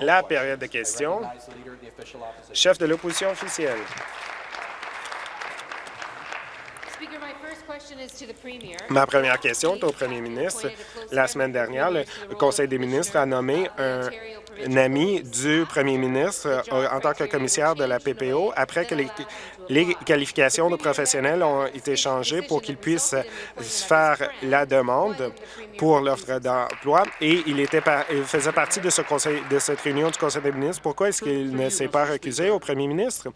La période de questions. Chef de l'opposition officielle. Ma première question est au premier ministre. La semaine dernière, le Conseil des ministres a nommé un, ami du premier ministre euh, en tant que commissaire de la PPO après que les, les qualifications de professionnels ont été changées pour qu'il puisse faire la demande pour l'offre d'emploi et il, était faisait partie de, ce conseil, de cette réunion du Conseil des ministres. Pourquoi est-ce qu'il ne s'est pas recusé au premier ministre?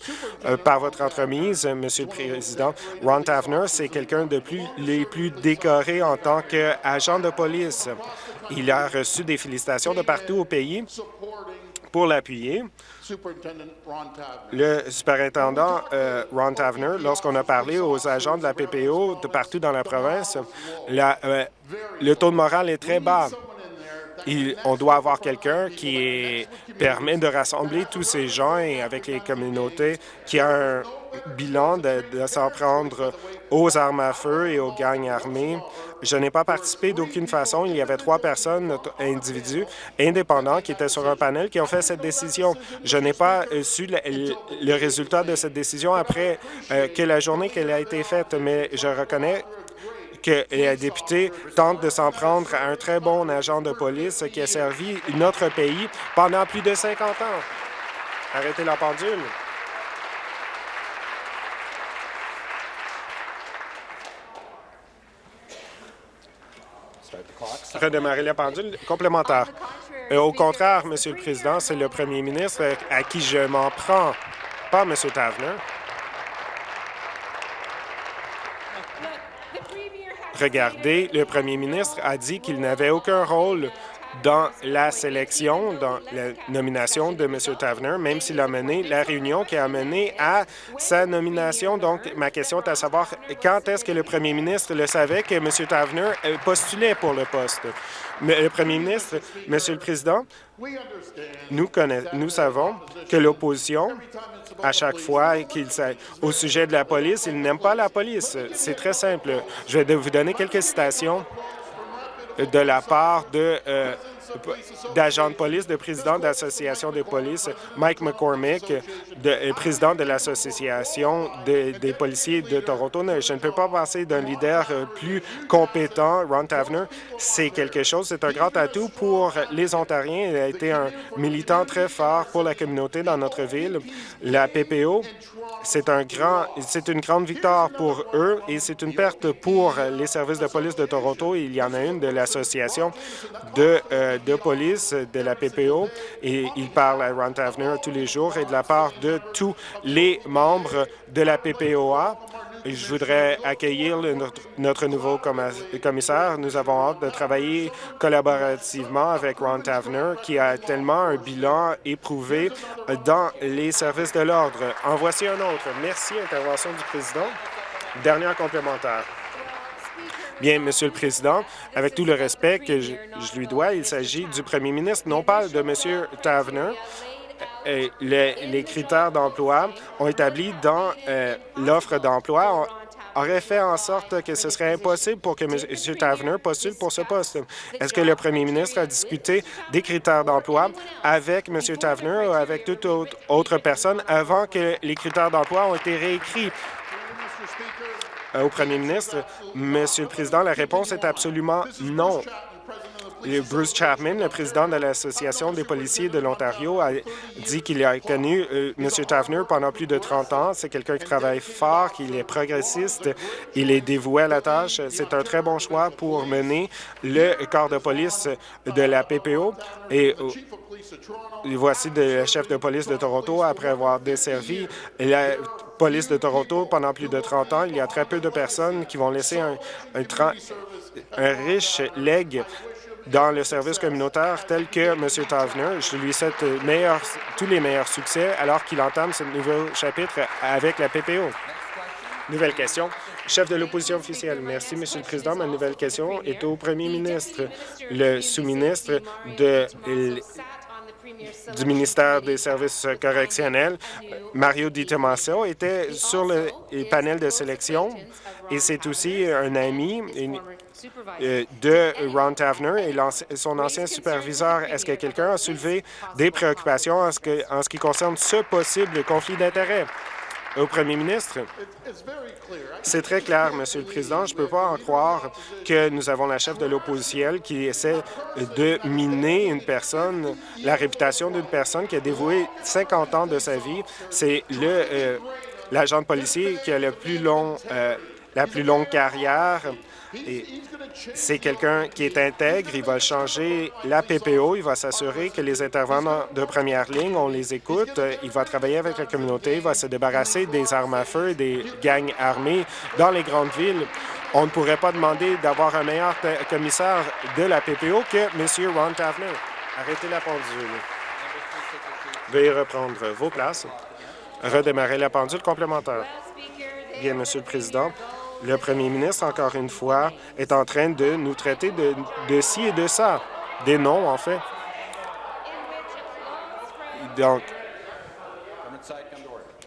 Euh, par votre entremise, Monsieur le Président, Ron Tavener, c'est quelqu'un de plus, les plus décorés en tant qu'agent de police. Il a reçu des félicitations de partout au pays pour l'appuyer. Le superintendant euh, Ron Tavener, lorsqu'on a parlé aux agents de la PPO de partout dans la province, euh, le taux de morale est très bas. on doit avoir quelqu'un qui permet de rassembler tous ces gens et avec les communautés, qui a un bilan de s'en prendre aux armes à feu et aux gangs armés. Je n'ai pas participé d'aucune façon. Il y avait trois personnes, individus indépendants, qui étaient sur un panel qui ont fait cette décision. Je n'ai pas euh, su le, résultat de cette décision après euh, que la journée qu'elle a été faite, mais je reconnais que les députés tentent de s'en prendre à un très bon agent de police qui a servi notre pays pendant plus de 50 ans. Arrêtez la pendule. Redémarrer la pendule complémentaire. Au contraire, Monsieur le Président, c'est le premier ministre à qui je m'en prends, pas M. Tavener. Regardez, le premier ministre a dit qu'il n'avait aucun rôle dans la sélection, dans la nomination de M. Tavener, même s'il a mené la réunion qui a mené à sa nomination. Donc, ma question est à savoir quand est-ce que le premier ministre le savait que M. Tavener euh, postulait pour le poste? Le premier ministre, Monsieur le Président, nous, nous savons que l'opposition, à chaque fois qu'il au sujet de la police, il n'aime pas la police. C'est très simple. Je vais vous donner quelques citations de la part de euh, d'agents de police, de président d'association de police, Mike McCormick, euh, président de l'Association des policiers de Toronto. Je ne peux pas penser d'un leader euh, plus compétent, Ron Tavener. C'est quelque chose, c'est un grand atout pour les Ontariens. Il a été un militant très fort pour la communauté dans notre ville. La PPO c'est un grand, c'est une grande victoire pour eux et c'est une perte pour les services de police de Toronto. Il y en a une de l'association de, euh, de police de la PPO et il parle à Ron Tavener tous les jours et de la part de tous les membres de la PPOA. Je voudrais accueillir notre, nouveau commissaire. Nous avons hâte de travailler collaborativement avec Ron Tavener, qui a tellement un bilan éprouvé dans les services de l'ordre. En voici un autre. Merci, intervention du président. Dernière complémentaire. Bien, Monsieur le Président, avec tout le respect que je, lui dois, il s'agit du premier ministre, non pas de Monsieur Tavener, les, critères d'emploi ont établi dans euh, l'offre d'emploi aurait fait en sorte que ce serait impossible pour que M. Tavener postule pour ce poste. Est-ce que le premier ministre a discuté des critères d'emploi avec M. Tavener ou avec toute autre personne avant que les critères d'emploi ont été réécrits? Au premier ministre? Monsieur le Président, la réponse est absolument non. Bruce Chapman, le président de l'Association des policiers de l'Ontario, a dit qu'il a connu euh, M. Tavener pendant plus de 30 ans. C'est quelqu'un qui travaille fort, qu'il est progressiste, il est dévoué à la tâche. C'est un très bon choix pour mener le corps de police de la PPO. Et euh, voici le chef de police de Toronto après avoir desservi la police de Toronto pendant plus de 30 ans. Il y a très peu de personnes qui vont laisser un, riche legs dans le service communautaire tel que M. Tavener. Je lui souhaite tous les meilleurs succès alors qu'il entame ce nouveau chapitre avec la PPO. Nouvelle question. Chef de l'opposition officielle. Merci, Monsieur le Président. Ma nouvelle question est au premier ministre. Le sous-ministre de du ministère des Services correctionnels, Mario Di Tomaso, était sur le panel de sélection et c'est aussi un ami euh, de Ron Tavener et son ancien superviseur. Est-ce que quelqu'un a soulevé des préoccupations en ce qui concerne ce possible conflit d'intérêts? Au premier ministre, c'est très clair, Monsieur le Président. Je ne peux pas en croire que nous avons la chef de l'opposition qui essaie de miner une personne, la réputation d'une personne qui a dévoué 50 ans de sa vie. C'est euh, l'agent de policier qui a le plus long, euh, la plus longue carrière c'est quelqu'un qui est intègre, il va changer la PPO, il va s'assurer que les intervenants de première ligne, on les écoute, il va travailler avec la communauté, il va se débarrasser des armes à feu, des gangs armés dans les grandes villes. On ne pourrait pas demander d'avoir un meilleur commissaire de la PPO que M. Ron Tavener. Arrêtez la pendule. Veuillez reprendre vos places. Redémarrer la pendule complémentaire. Bien, Monsieur le Président, le premier ministre, encore une fois, est en train de nous traiter de, de ci et de ça, des noms, en fait. Donc,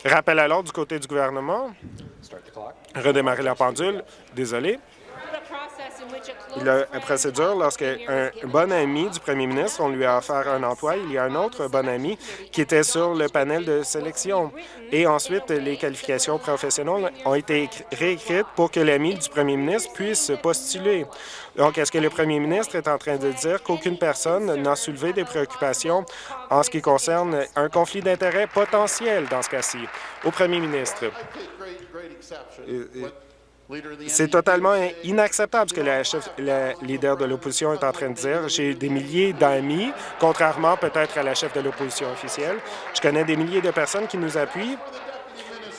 rappel à l'ordre du côté du gouvernement. Redémarrer la pendule. Désolé la procédure, lorsqu'un bon ami du premier ministre, on lui a offert un emploi, il y a un autre bon ami qui était sur le panel de sélection. Et ensuite, les qualifications professionnelles ont été réécrites pour que l'ami du premier ministre puisse postuler. Donc, est-ce que le premier ministre est en train de dire qu'aucune personne n'a soulevé des préoccupations en ce qui concerne un conflit d'intérêts potentiel dans ce cas-ci? Au premier ministre? C'est totalement inacceptable ce que la, chef, leader de l'opposition est en train de dire. J'ai des milliers d'amis, contrairement peut-être à la chef de l'opposition officielle. Je connais des milliers de personnes qui nous appuient.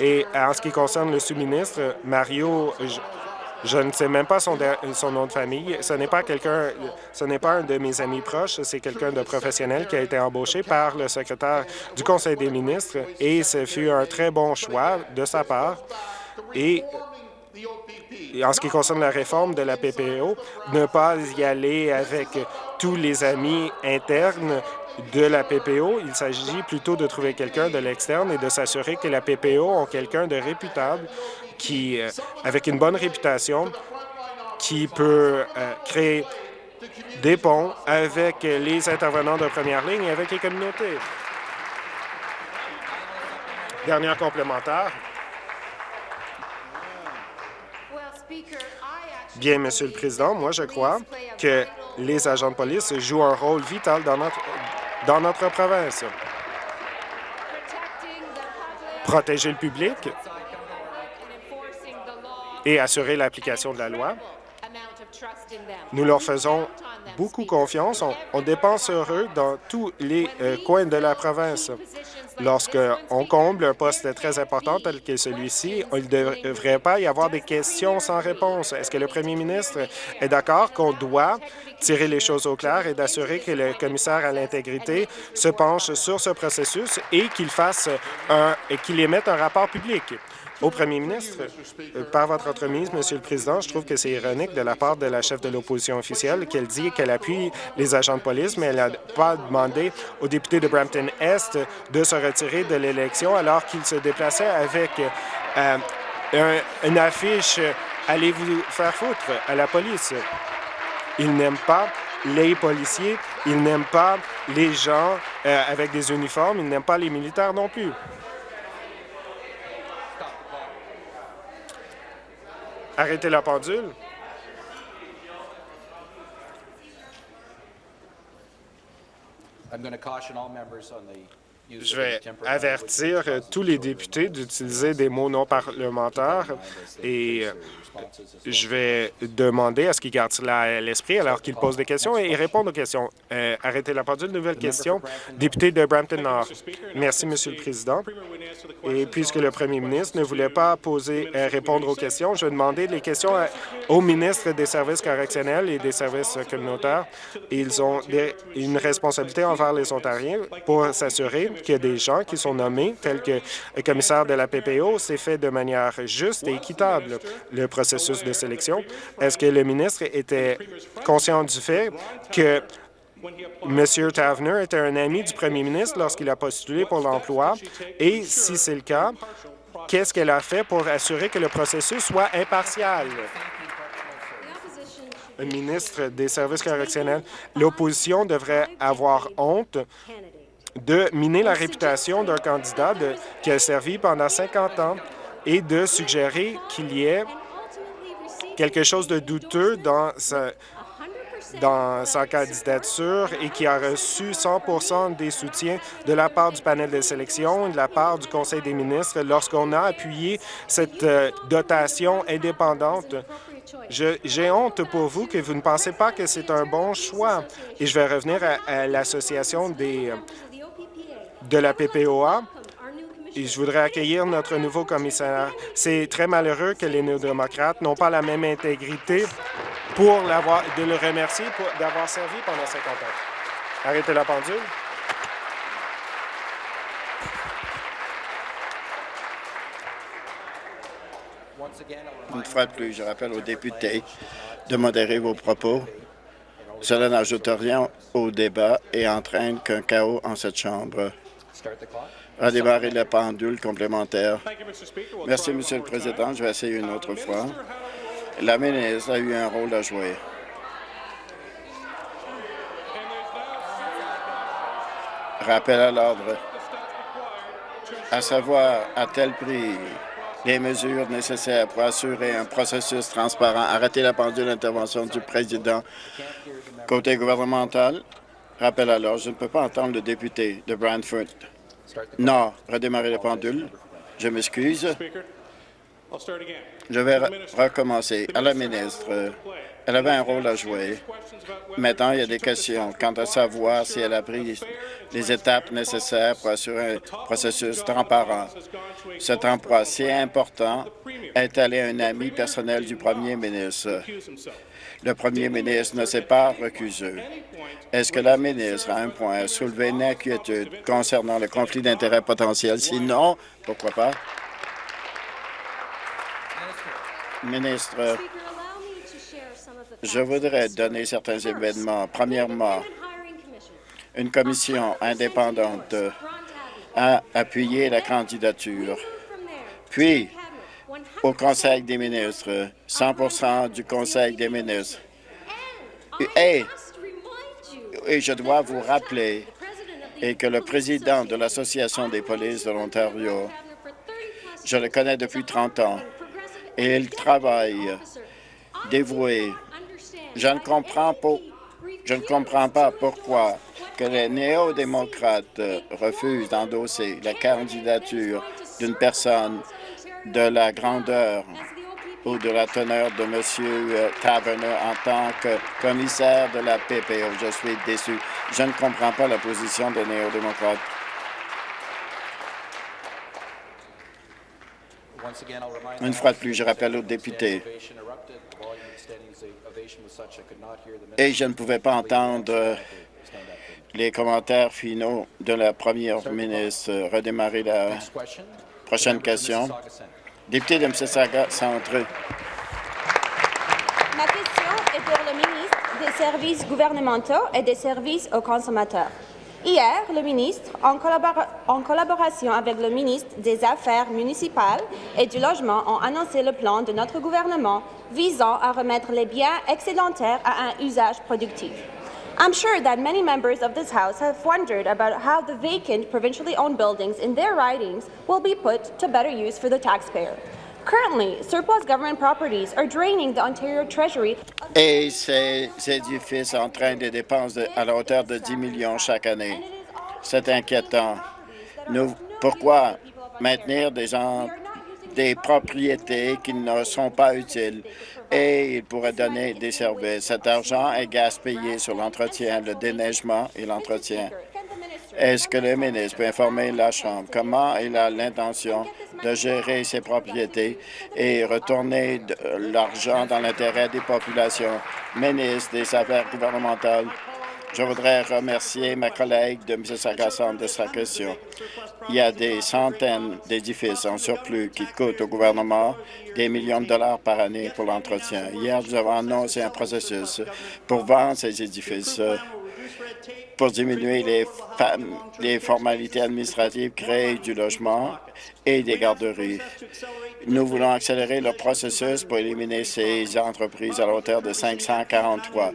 Et en ce qui concerne le sous-ministre, Mario, je, ne sais même pas son, son nom de famille. Ce n'est pas quelqu'un, ce n'est pas un de mes amis proches, c'est quelqu'un de professionnel qui a été embauché par le secrétaire du Conseil des ministres et ce fut un très bon choix de sa part. Et en ce qui concerne la réforme de la PPO, ne pas y aller avec tous les amis internes de la PPO. Il s'agit plutôt de trouver quelqu'un de l'externe et de s'assurer que la PPO ont quelqu'un de réputable, qui, euh, avec une bonne réputation, qui peut euh, créer des ponts avec les intervenants de première ligne et avec les communautés. Dernière complémentaire. Bien, Monsieur le Président, moi, je crois que les agents de police jouent un rôle vital dans notre, dans notre province. Protéger le public et assurer l'application de la loi. Nous leur faisons beaucoup confiance. On, dépense heureux dans tous les euh, coins de la province. Lorsqu'on comble un poste très important tel que celui-ci, il ne devrait pas y avoir des questions sans réponse. Est-ce que le premier ministre est d'accord qu'on doit tirer les choses au clair et d'assurer que le commissaire à l'intégrité se penche sur ce processus et qu'il fasse un, qu'il émette un rapport public? Au premier ministre, euh, par votre entremise, Monsieur le Président, je trouve que c'est ironique de la part de la chef de l'opposition officielle qu'elle dit qu'elle appuie les agents de police, mais elle n'a pas demandé aux députés de Brampton-Est de se retirer de l'élection alors qu'ils se déplaçaient avec euh, une affiche « Allez vous faire foutre » à la police. Ils n'aiment pas les policiers, ils n'aiment pas les gens euh, avec des uniformes, ils n'aiment pas les militaires non plus. Arrêtez la pendule. Je vais avertir tous les députés d'utiliser des mots non parlementaires et je vais demander à ce qu'ils gardent cela à l'esprit alors qu'ils posent des questions et répondent aux questions. Euh, arrêtez la pendule. Nouvelle question. Député de Brampton-Nord. Merci, Monsieur le Président. Et puisque le premier ministre ne voulait pas poser, euh, répondre aux questions, je vais demander les questions au ministre des services correctionnels et des services communautaires. Ils ont une responsabilité envers les Ontariens pour s'assurer qu'il a des gens qui sont nommés, tels que le commissaire de la PPO, c'est fait de manière juste et équitable. Le processus de sélection. Est-ce que le ministre était conscient du fait que M. Tavener était un ami du premier ministre lorsqu'il a postulé pour l'emploi? Et si c'est le cas, qu'est-ce qu'elle a fait pour assurer que le processus soit impartial? ministre des Services correctionnels. L'opposition devrait avoir honte de miner la réputation d'un candidat qui a servi pendant 50 ans et de suggérer qu'il y ait quelque chose de douteux dans sa, dans sa candidature et qui a reçu 100 des soutiens de la part du panel de sélection et de la part du Conseil des ministres lorsqu'on a appuyé cette euh, dotation indépendante. J'ai honte pour vous que vous ne pensez pas que c'est un bon choix. Et je vais revenir à, l'association des euh, de la PPOA je voudrais accueillir notre nouveau commissaire. C'est très malheureux que les néo-démocrates n'ont pas la même intégrité pour l'avoir, de le remercier d'avoir servi pendant 50 ans. Arrêtez la pendule. Une fois de plus, je rappelle aux députés de modérer vos propos. Cela n'ajoute rien au débat et entraîne qu'un chaos en cette Chambre. Redémarrer la pendule complémentaire. Merci, Monsieur le Président. Je vais essayer une autre fois. La ministre a eu un rôle à jouer. Rappel à l'ordre. À savoir, à tel prix les mesures nécessaires pour assurer un processus transparent. Arrêtez la pendule d'intervention du président. Côté gouvernemental, rappel à l'ordre. Je ne peux pas entendre le député de Brantford. Non, redémarrer la pendule. Je m'excuse. Je vais recommencer. À la ministre, elle avait un rôle à jouer. Maintenant, il y a des questions quant à savoir si elle a pris les étapes nécessaires pour assurer un processus transparent. Cet emploi si important est allé à un ami personnel du premier ministre. Le premier ministre ne s'est pas recusé. Est-ce que la ministre a un point à soulever? Une inquiétude concernant le conflit d'intérêts potentiel? Sinon, pourquoi pas? Ministre, je voudrais donner certains événements. Premièrement, une commission indépendante a appuyé la candidature. Puis, au Conseil des ministres, 100% du Conseil des ministres. Et, et je dois vous rappeler et que le président de l'Association des polices de l'Ontario, je le connais depuis 30 ans, et il travaille dévoué. Je ne comprends pas, je ne comprends pas pourquoi que les néo-démocrates refusent d'endosser la candidature d'une personne de la grandeur ou de la teneur de M. Taverner en tant que commissaire de la PPO. Je suis déçu. Je ne comprends pas la position des néo-démocrates. Une fois de plus, je rappelle aux députés, et je ne pouvais pas entendre les commentaires finaux de la première ministre. Redémarrer la prochaine question. Député de Mississauga Centre. Ma question est pour le ministre des Services gouvernementaux et des services aux consommateurs. Hier, le ministre, en, collaboration avec le ministre des Affaires municipales et du Logement, ont annoncé le plan de notre gouvernement visant à remettre les biens excédentaires à un usage productif. I'm sure that many members of this House have wondered about how the vacant provincially owned buildings in their ridings will be put to better use for the taxpayer. Currently, surplus government properties are draining the Ontario Treasury. Et ces édifices entraînent des dépenses de, à la hauteur de 10 millions chaque année. C'est inquiétant. Nous, pourquoi maintenir des, gens, des propriétés qui ne sont pas utiles et ils pourraient donner des services? Cet argent est gaspillé sur l'entretien, le déneigement et l'entretien. Est-ce que le ministre peut informer la Chambre comment il a l'intention de gérer ses propriétés et retourner l'argent dans l'intérêt des populations? Ministre des Affaires gouvernementales, je voudrais remercier ma collègue de Mississauga de sa question. Il y a des centaines d'édifices en surplus qui coûtent au gouvernement des millions de dollars par année pour l'entretien. Hier, nous avons annoncé un processus pour vendre ces édifices pour diminuer les, les formalités administratives, créer du logement et des garderies. Nous voulons accélérer le processus pour éliminer ces entreprises à la hauteur de 543.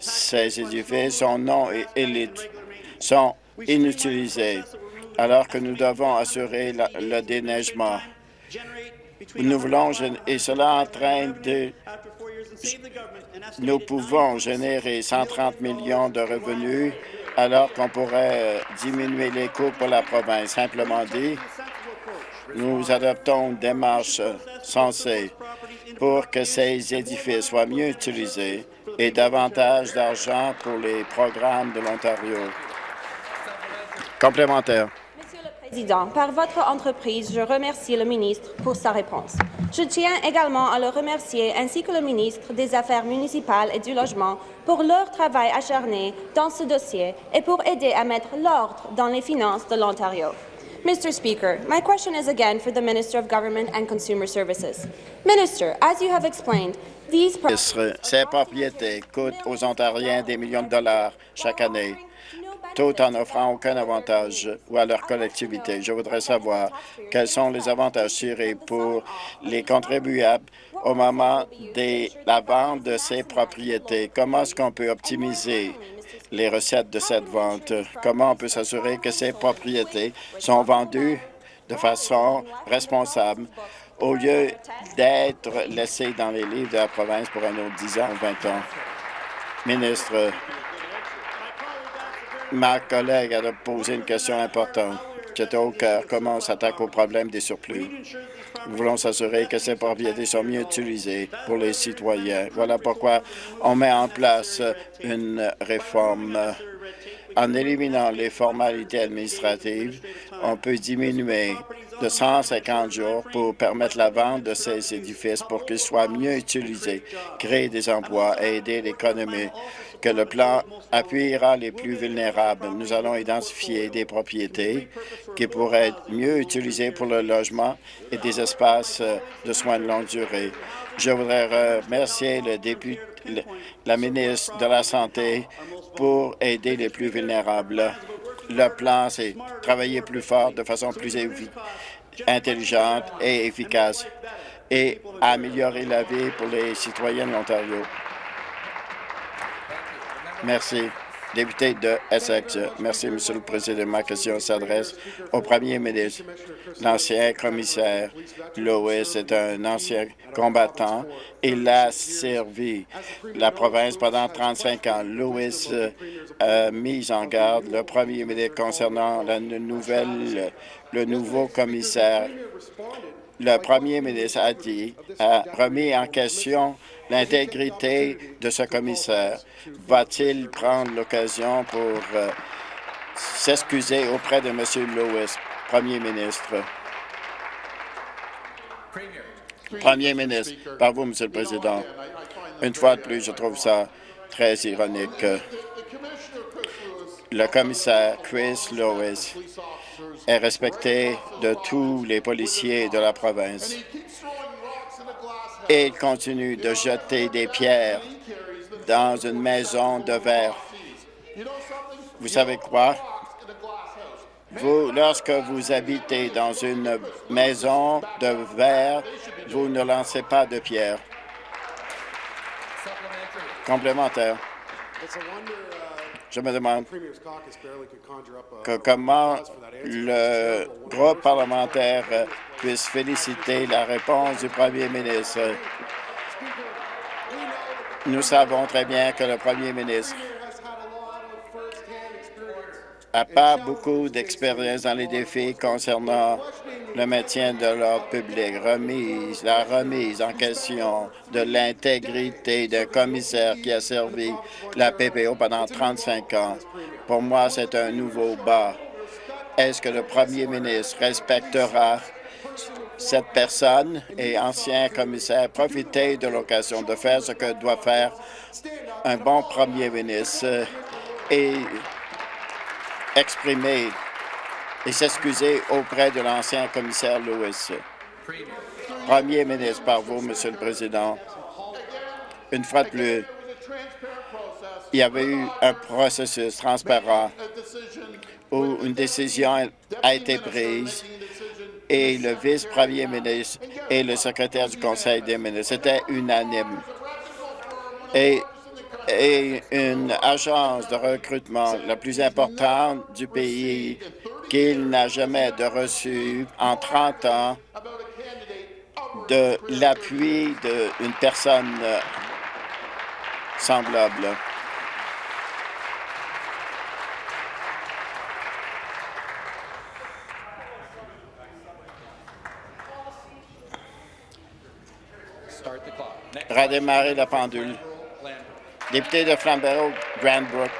Ces édifices sont non élites, sont inutilisés, alors que nous devons assurer le déneigement. Nous voulons, et cela entraîne de nous pouvons générer 130 millions de revenus alors qu'on pourrait euh, diminuer les coûts pour la province. Simplement dit, nous adoptons une démarche sensée pour que ces édifices soient mieux utilisés et davantage d'argent pour les programmes de l'Ontario. Complémentaire. Président, par votre entreprise, je remercie le ministre pour sa réponse. Je tiens également à le remercier ainsi que le ministre des Affaires municipales et du Logement pour leur travail acharné dans ce dossier et pour aider à mettre l'ordre dans les finances de l'Ontario. Mr. Speaker, my question is again for the Minister of Government and Consumer Services. Minister, as you have explained. Ces propriétés coûtent aux Ontariens des millions de dollars chaque année tout en offrant aucun avantage ou à leur collectivité. Je voudrais savoir quels sont les avantages tirés pour les contribuables au moment de la vente de ces propriétés. Comment est-ce qu'on peut optimiser les recettes de cette vente? Comment on peut s'assurer que ces propriétés sont vendues de façon responsable au lieu d'être laissées dans les livres de la province pour un autre 10 ans ou 20 ans? Ministre, Ma collègue a posé une question importante qui était au cœur. Comment on s'attaque au problème des surplus? Nous voulons s'assurer que ces propriétés sont mieux utilisées pour les citoyens. Voilà pourquoi on met en place une réforme. En éliminant les formalités administratives, on peut diminuer de 150 jours pour permettre la vente de ces édifices pour qu'ils soient mieux utilisés, créer des emplois et aider l'économie que le plan appuiera les plus vulnérables. Nous allons identifier des propriétés qui pourraient être mieux utilisées pour le logement et des espaces de soins de longue durée. Je voudrais remercier le député, la ministre de la Santé pour aider les plus vulnérables. Le plan, c'est travailler plus fort de façon plus intelligente et efficace et améliorer la vie pour les citoyens de l'Ontario. Merci. Député de Essex. Merci, Monsieur le Président. Ma question s'adresse au Premier ministre. L'ancien commissaire Lewis est un ancien combattant. Il a servi la province pendant 35 ans. Lewis a mis en garde le Premier ministre concernant la nouvelle, le nouveau commissaire. Le Premier ministre a dit, a remis en question l'intégrité de ce commissaire. Va-t-il prendre l'occasion pour euh, s'excuser auprès de M. Lewis, Premier ministre? Premier ministre, par vous, Monsieur le Président. Une fois de plus, je trouve ça très ironique. Le commissaire Chris Lewis est respecté de tous les policiers de la province et il continue de jeter des pierres dans une maison de verre. Vous savez quoi? Lorsque vous habitez dans une maison de verre, vous ne lancez pas de pierres. Complémentaire. Je me demande comment le groupe parlementaire puisse féliciter la réponse du premier ministre. Nous savons très bien que le premier ministre n'a pas beaucoup d'expérience dans les défis concernant le maintien de l'ordre public, remise, la remise en question de l'intégrité d'un commissaire qui a servi la PPO pendant 35 ans. Pour moi, c'est un nouveau bas. Est-ce que le premier ministre respectera cette personne et ancien commissaire profiter de l'occasion de faire ce que doit faire un bon premier ministre et exprimer et s'excuser auprès de l'ancien commissaire Lewis. Premier ministre, par vous, Monsieur le Président, une fois de plus, il y avait eu un processus transparent où une décision a été prise et le vice-premier ministre et le secrétaire du Conseil des ministres. C'était unanime. Et, et une agence de recrutement la plus importante du pays qu'il n'a jamais de reçu en 30 ans de l'appui d'une personne semblable. redémarrer la pendule. Député de Flamborough, Grandbrook.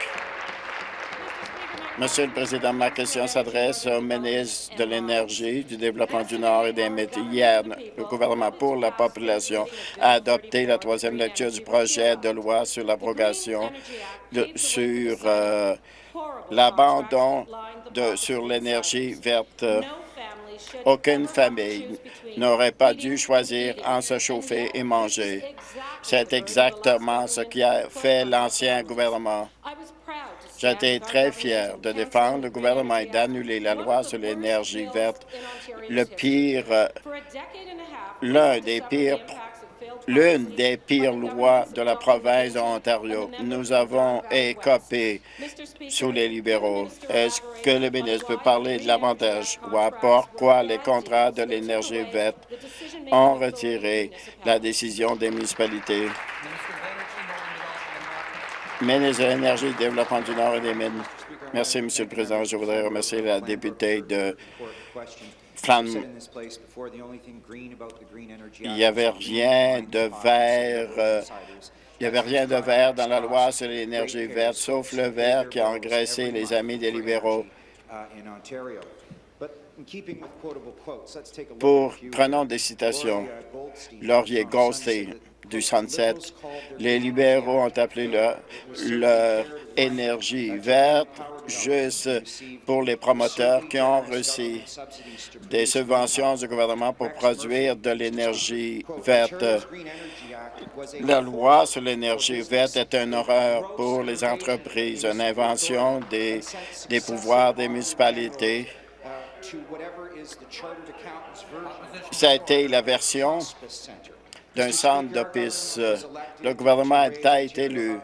Monsieur le Président, ma question s'adresse au ministre de l'Énergie, du Développement du Nord et des métiers. Hier, le gouvernement pour la population a adopté la troisième lecture du projet de loi sur l'abrogation sur euh, l'abandon sur l'énergie verte. Aucune famille n'aurait pas dû choisir en se chauffer et manger. C'est exactement ce qui a fait l'ancien gouvernement. J'étais très fier de défendre le gouvernement et d'annuler la loi sur l'énergie verte, le pire, l'un des pires l'une des pires lois de la province de l'Ontario. Nous avons écopé sous les libéraux. Est-ce que le ministre peut parler de l'avantage? Ou à pourquoi les contrats de l'énergie verte ont retiré la décision des municipalités? Ministre de l'Énergie, Développement du Nord et des Mines. Merci, Monsieur le Président. Je voudrais remercier la députée de il n'y avait rien de vert. Euh, il n'y avait rien de vert dans la loi sur l'énergie verte, sauf le vert qui a engraissé les amis des libéraux. Pour, prenons des citations. Laurier Goldstein, du Sunset. Les libéraux ont appelé leur énergie verte juste pour les promoteurs qui ont reçu des subventions du gouvernement pour produire de l'énergie verte. La loi sur l'énergie verte est une horreur pour les entreprises, une invention des, pouvoirs des municipalités. Ça a été la version d'un centre d'office. Le gouvernement a été élu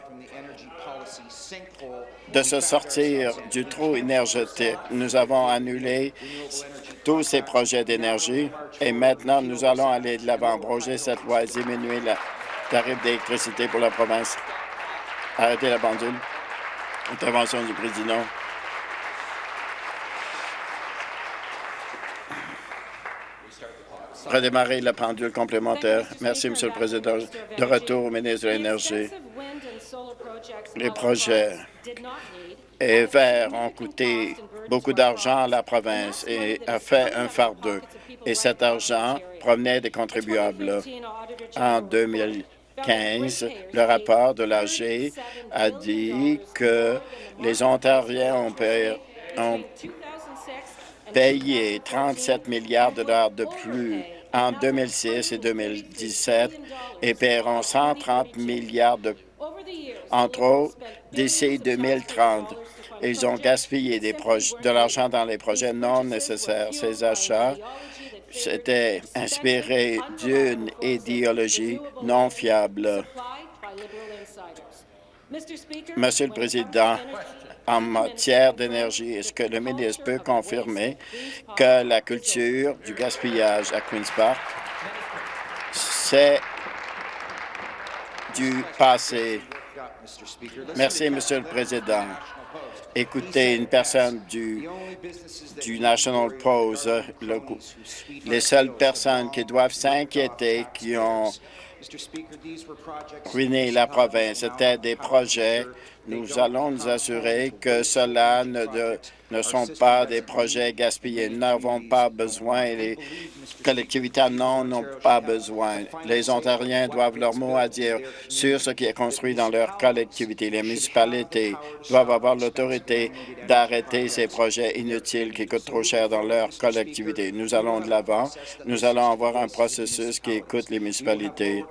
de se sortir du trou énergétique. Nous avons annulé tous ces projets d'énergie et maintenant nous allons aller de l'avant, broger cette loi diminuer le tarif d'électricité pour la province. Arrêtez la pendule. Intervention du président. Redémarrer la pendule complémentaire. Merci, Monsieur le Président. De retour au ministre de l'Énergie. Les projets et verts ont coûté beaucoup d'argent à la province et a fait un fardeau. Et cet argent provenait des contribuables. En 2015, le rapport de l'AG a dit que les Ontariens ont, payé, ont payé 37 milliards de dollars de plus en 2006 et 2017 et paieront 130 milliards de entre autres d'ici 2030. Ils ont gaspillé de l'argent dans les projets non nécessaires. Ces achats s'étaient inspirés d'une idéologie non fiable. Monsieur le Président, en matière d'énergie, est-ce que le ministre peut confirmer que la culture du gaspillage à Queen's Park, c'est du passé? Merci, Monsieur le Président. Écoutez, une personne du, National Post, les seules personnes qui doivent s'inquiéter, qui ont ruiné la province, c'était des projets nous allons nous assurer que cela ne, ne sont pas des projets gaspillés. Nous n'avons pas besoin, les collectivités non n'ont pas besoin. Les Ontariens doivent leur mot à dire sur ce qui est construit dans leur collectivité. Les municipalités doivent avoir l'autorité d'arrêter ces projets inutiles qui coûtent trop cher dans leur collectivité. Nous allons de l'avant. Nous allons avoir un processus qui écoute les municipalités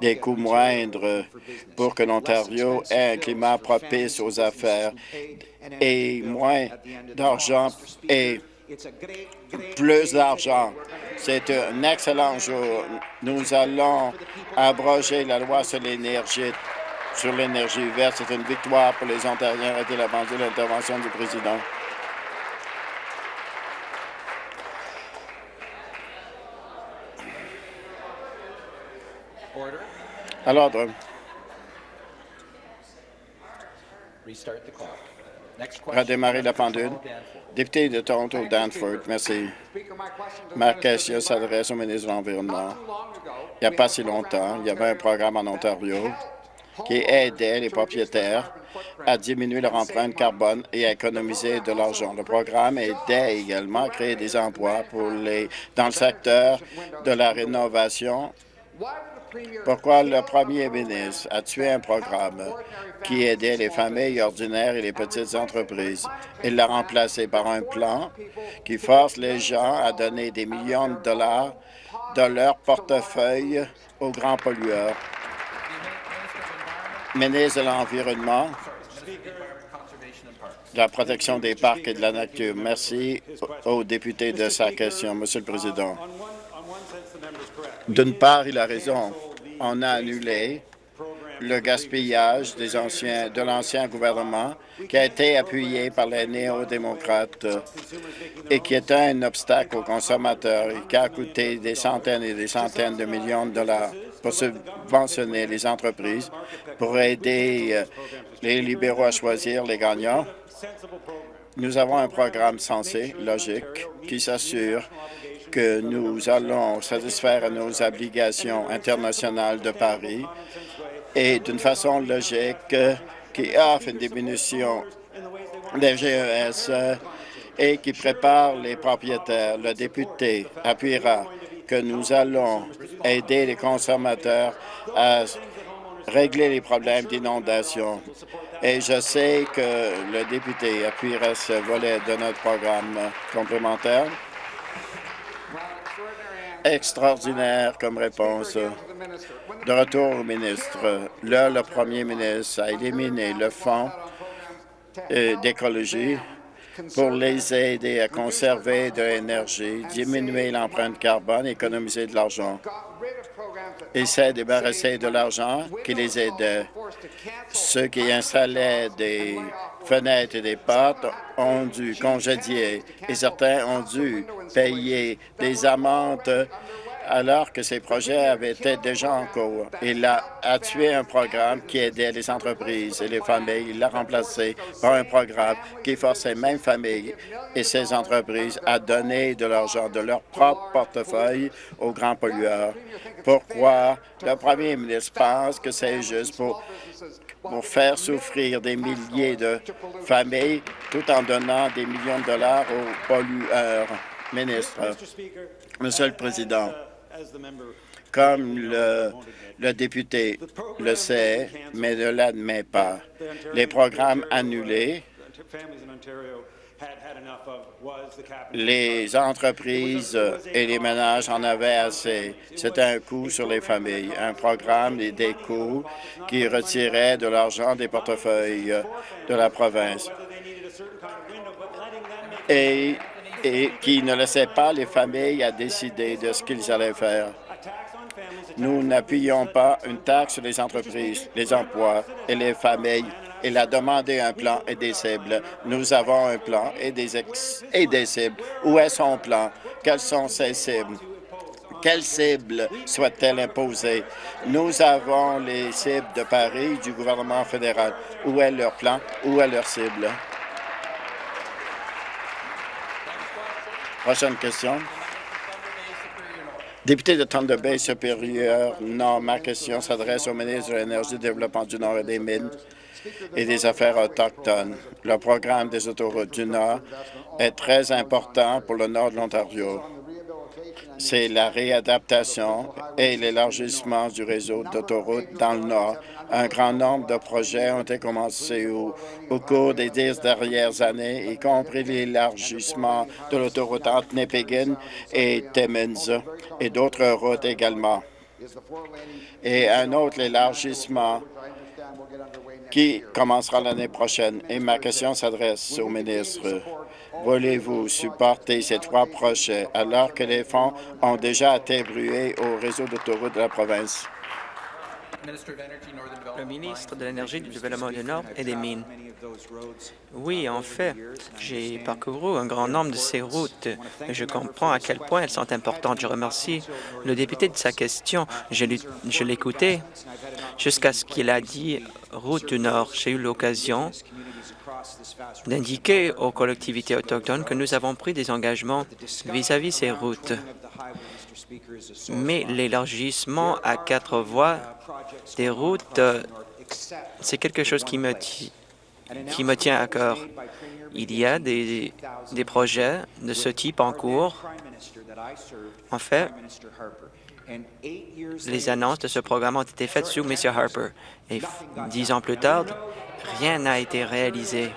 des coûts moindres pour que l'Ontario ait un climat propice aux affaires et moins d'argent et plus d'argent. C'est un excellent jour. Nous allons abroger la loi sur l'énergie sur l'énergie verte. C'est une victoire pour les Ontariens. Arrêtez la de l'intervention du président. À l'ordre. Redémarrer la pendule. Député de Toronto, Danforth, merci. Ma question s'adresse au ministre de l'Environnement. Il n'y a pas si longtemps, il y avait un programme en Ontario qui aidait les propriétaires à diminuer leur empreinte carbone et à économiser de l'argent. Le programme aidait également à créer des emplois pour les, dans le secteur de la rénovation pourquoi le premier ministre a tué un programme qui aidait les familles ordinaires et les petites entreprises? Il l'a remplacé par un plan qui force les gens à donner des millions de dollars de leur portefeuille aux grands pollueurs. Ministre de l'Environnement, de la protection des parcs et de la nature. Merci aux députés de sa question, Monsieur le Président. D'une part, il a raison. On a annulé le gaspillage de l'ancien gouvernement qui a été appuyé par les néo-démocrates et qui est un obstacle aux consommateurs et qui a coûté des centaines et des centaines de millions de dollars pour subventionner les entreprises, pour aider euh, les libéraux à choisir les gagnants. Nous avons un programme sensé, logique, qui s'assure que nous allons satisfaire nos obligations internationales de Paris et d'une façon logique qui offre une diminution des GES et qui prépare les propriétaires. Le député appuiera que nous allons aider les consommateurs à régler les problèmes d'inondation. Et je sais que le député appuiera ce volet de notre programme complémentaire extraordinaire comme réponse. De retour au ministre, là, le premier ministre a éliminé le fonds euh, d'écologie pour les aider à conserver de l'énergie, diminuer l'empreinte carbone, économiser de l'argent. Il s'est débarrassé de l'argent qui les aidait. Ceux qui installaient des fenêtres et des portes ont dû congédier et certains ont dû payer des amendes alors que ces projets avaient été déjà en cours. Il a, tué un programme qui aidait les entreprises et les familles. Il l'a remplacé par un programme qui forçait même familles et ces entreprises à donner de l'argent de leur propre portefeuille aux grands pollueurs. Pourquoi le premier ministre pense que c'est juste pour pour faire souffrir des milliers de familles tout en donnant des millions de dollars aux pollueurs. Ministre, Monsieur le Président, comme le, le député le sait, mais ne l'admet pas, les programmes annulés les entreprises et les ménages en avaient assez. C'était un coût sur les familles, un programme et des coûts qui retiraient de l'argent des portefeuilles de la province et, et qui ne laissait pas les familles à décider de ce qu'ils allaient faire. Nous n'appuyons pas une taxe sur les entreprises, les emplois et les familles il a demandé un plan et des cibles. Nous avons un plan et des, et des cibles. Où est son plan? Quelles sont ses cibles? Quelles cibles souhaite-t-elle imposer? Nous avons les cibles de Paris du gouvernement fédéral. Où est leur plan? Où est leur cible? Prochaine question. Député de Thunder Bay supérieur, non, ma question s'adresse au ministre de l'Énergie, du Développement du Nord et des Mines. Et des Affaires autochtones. Le programme des autoroutes du Nord est très important pour le nord de l'Ontario. C'est la réadaptation et l'élargissement du réseau d'autoroutes dans le Nord. Un grand nombre de projets ont été commencés au, cours des dix dernières années, y compris l'élargissement de l'autoroute entre Nipegin et Timmins et d'autres routes également. Et un autre élargissement qui commencera l'année prochaine? Et ma question s'adresse au ministre. Voulez-vous supporter ces trois projets alors que les fonds ont déjà attribué au réseau d'autoroutes de la province? Le ministre de l'Énergie, du Développement du Nord et des Mines. Oui, en fait, j'ai parcouru un grand nombre de ces routes et je comprends à quel point elles sont importantes. Je remercie le député de sa question. Je l'écoutais jusqu'à ce qu'il a dit « route du Nord ». J'ai eu l'occasion d'indiquer aux collectivités autochtones que nous avons pris des engagements vis-à-vis -vis ces routes. Mais l'élargissement à quatre voies des routes, c'est quelque chose qui me, qui me tient à cœur. Il y a des, des projets de ce type en cours. En fait, les annonces de ce programme ont été faites sous M. Harper. Et dix ans plus tard, rien n'a été réalisé.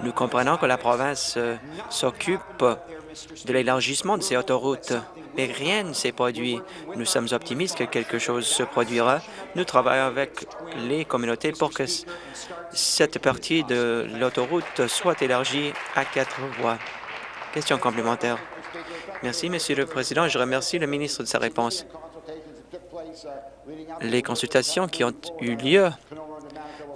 Nous comprenons que la province euh, s'occupe de l'élargissement de ces autoroutes, mais rien ne s'est produit. Nous sommes optimistes que quelque chose se produira. Nous travaillons avec les communautés pour que cette partie de l'autoroute soit élargie à quatre voies. Question complémentaire. Merci, Monsieur le Président. Je remercie le ministre de sa réponse. Les consultations qui ont eu lieu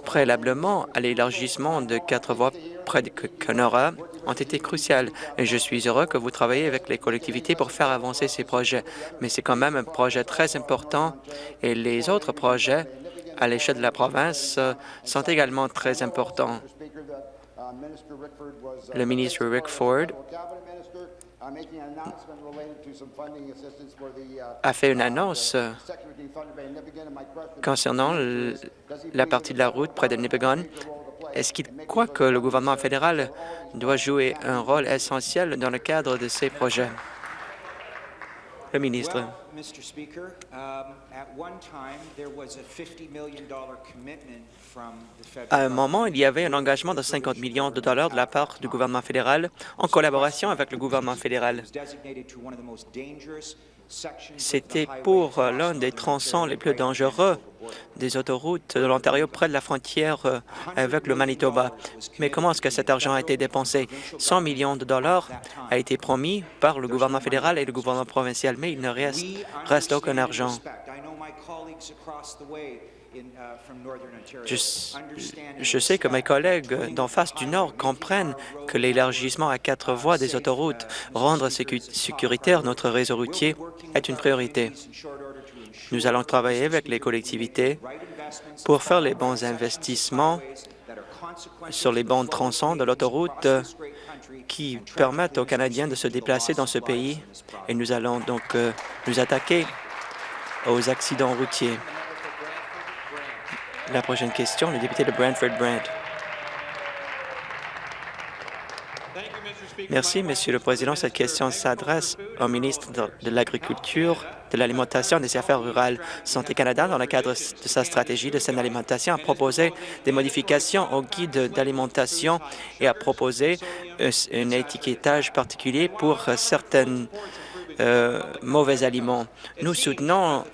préalablement à l'élargissement de quatre voies près de Kenora ont été cruciales et je suis heureux que vous travaillez avec les collectivités pour faire avancer ces projets. Mais c'est quand même un projet très important et les autres projets à l'échelle de la province sont également très importants. Le ministre Rick Ford a fait une annonce concernant la partie de la route près de Nipigon. Est-ce qu'il croit que le gouvernement fédéral doit jouer un rôle essentiel dans le cadre de ces projets? Le ministre. À un moment, il y avait un engagement de 50 millions de dollars de la part du gouvernement fédéral en collaboration avec le gouvernement fédéral. C'était pour l'un des tronçons les plus dangereux des autoroutes de l'Ontario près de la frontière euh, avec le Manitoba. Mais comment est-ce que cet argent a été dépensé? 100 millions de dollars a été promis par le gouvernement fédéral et le gouvernement provincial, mais il ne reste, reste aucun argent. Je, sais que mes collègues d'en face du Nord comprennent que l'élargissement à quatre voies des autoroutes, rendre sécuritaire notre réseau routier, est une priorité. Nous allons travailler avec les collectivités pour faire les bons investissements sur les bons tronçons de l'autoroute qui permettent aux Canadiens de se déplacer dans ce pays et nous allons donc euh, nous attaquer aux accidents routiers. La prochaine question, le député de Brantford-Brant. Merci, Monsieur le Président. Cette question s'adresse au ministre de l'Agriculture, de l'Alimentation et des Affaires rurales. Santé Canada, dans le cadre de sa stratégie de saine alimentation, a proposé des modifications au guide d'alimentation et a proposé un étiquetage particulier pour certains euh, mauvais aliments. Nous soutenons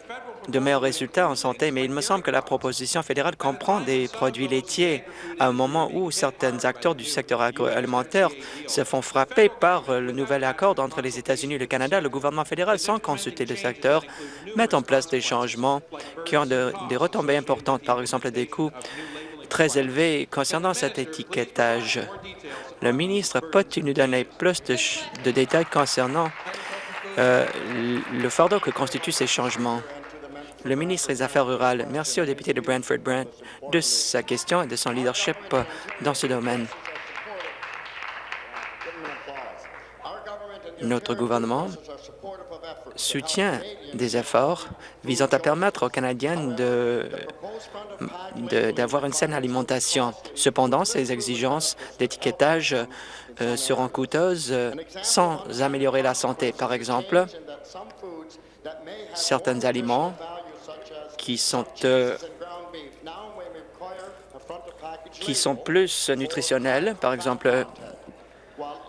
de meilleurs résultats en santé, mais il me semble que la proposition fédérale comprend des produits laitiers à un moment où certains acteurs du secteur agroalimentaire se font frapper par le nouvel accord entre les États-Unis et le Canada. Le gouvernement fédéral, sans consulter le secteur, met en place des changements qui ont des retombées importantes, par exemple des coûts très élevés concernant cet étiquetage. Le ministre peut-il nous donner plus de, détails concernant euh, le fardeau que constituent ces changements? Le ministre des Affaires rurales. Merci au député de Brantford-Brant de sa question et de son leadership dans ce domaine. Notre gouvernement soutient des efforts visant à permettre aux Canadiens d'avoir une saine alimentation. Cependant, ces exigences d'étiquetage euh, seront coûteuses sans améliorer la santé. Par exemple, certains aliments qui sont euh, qui sont plus nutritionnels, par exemple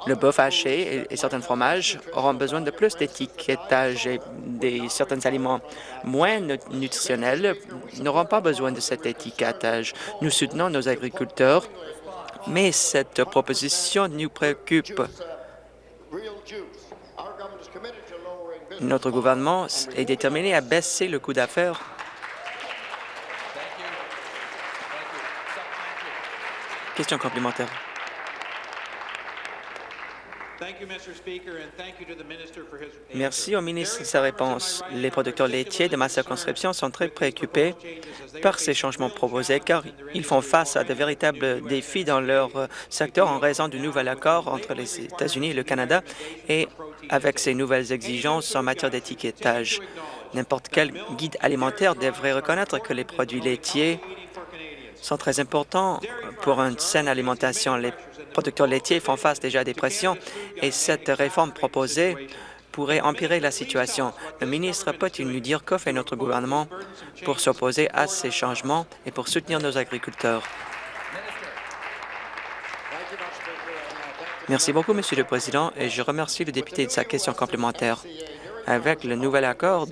le bœuf haché et, certains fromages auront besoin de plus d'étiquetage et des, certains aliments moins nutritionnels n'auront pas besoin de cet étiquetage. Nous soutenons nos agriculteurs, mais cette proposition nous préoccupe. Notre gouvernement est déterminé à baisser le coût d'affaires Question complémentaire. Merci au ministre de sa réponse. Les producteurs laitiers de ma circonscription sont très préoccupés par ces changements proposés car ils font face à de véritables défis dans leur secteur en raison du nouvel accord entre les États-Unis et le Canada et avec ces nouvelles exigences en matière d'étiquetage. N'importe quel guide alimentaire devrait reconnaître que les produits laitiers sont très importants pour une saine alimentation. Les producteurs laitiers font face déjà à des pressions et cette réforme proposée pourrait empirer la situation. Le ministre peut-il nous dire que fait notre gouvernement pour s'opposer à ces changements et pour soutenir nos agriculteurs? Merci beaucoup, Monsieur le Président, et je remercie le député de sa question complémentaire. Avec le nouvel accord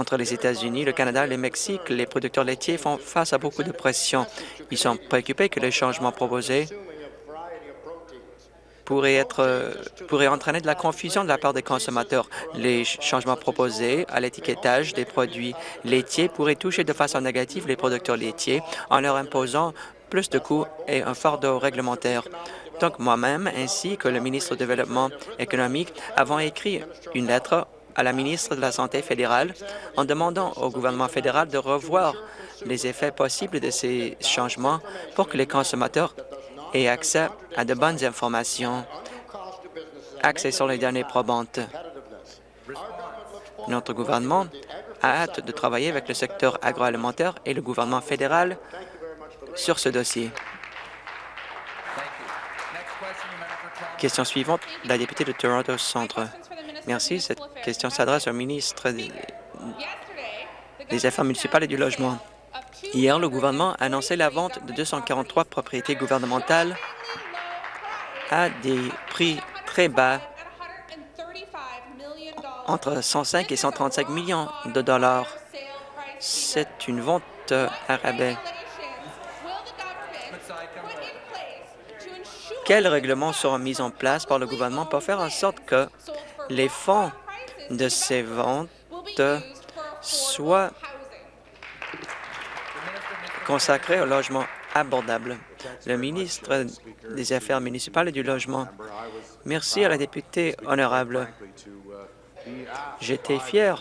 entre les États-Unis, le Canada et le Mexique, les producteurs laitiers font face à beaucoup de pression. Ils sont préoccupés que les changements proposés pourraient, entraîner de la confusion de la part des consommateurs. Les changements proposés à l'étiquetage des produits laitiers pourraient toucher de façon négative les producteurs laitiers en leur imposant plus de coûts et un fardeau réglementaire. Donc, moi-même, ainsi que le ministre du Développement économique, avons écrit une lettre à la ministre de la Santé fédérale en demandant au gouvernement fédéral de revoir les effets possibles de ces changements pour que les consommateurs aient accès à de bonnes informations, accès sur les données probantes. Notre gouvernement a hâte de travailler avec le secteur agroalimentaire et le gouvernement fédéral sur ce dossier. Question suivante, la députée de Toronto Centre. Merci. Cette question s'adresse au ministre des Affaires municipales et du Logement. Hier, le gouvernement a annoncé la vente de 243 propriétés gouvernementales à des prix très bas, entre 105 et 135 millions de dollars. C'est une vente à rabais. Quels règlements seront mis en place par le gouvernement pour faire en sorte que les fonds de ces ventes soient consacrés au logement abordable. Le ministre des Affaires municipales et du Logement. Merci à la députée honorable. J'étais fier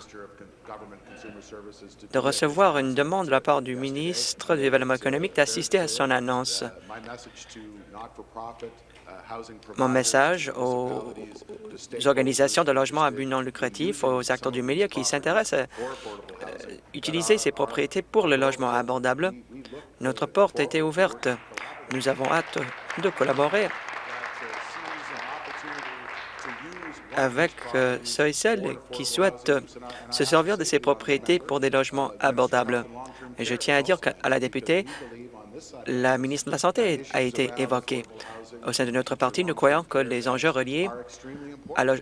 de recevoir une demande de la part du ministre du Développement économique d'assister à son annonce. Mon message aux organisations de logement à but non lucratif, aux acteurs du milieu qui s'intéressent à euh, utiliser ces propriétés pour le logement abordable, notre porte a été ouverte. Nous avons hâte de collaborer avec euh, ceux et celles qui souhaitent se servir de ces propriétés pour des logements abordables. Et je tiens à dire qu'à la députée, la ministre de la Santé a été évoquée. Au sein de notre parti, nous croyons que les enjeux reliés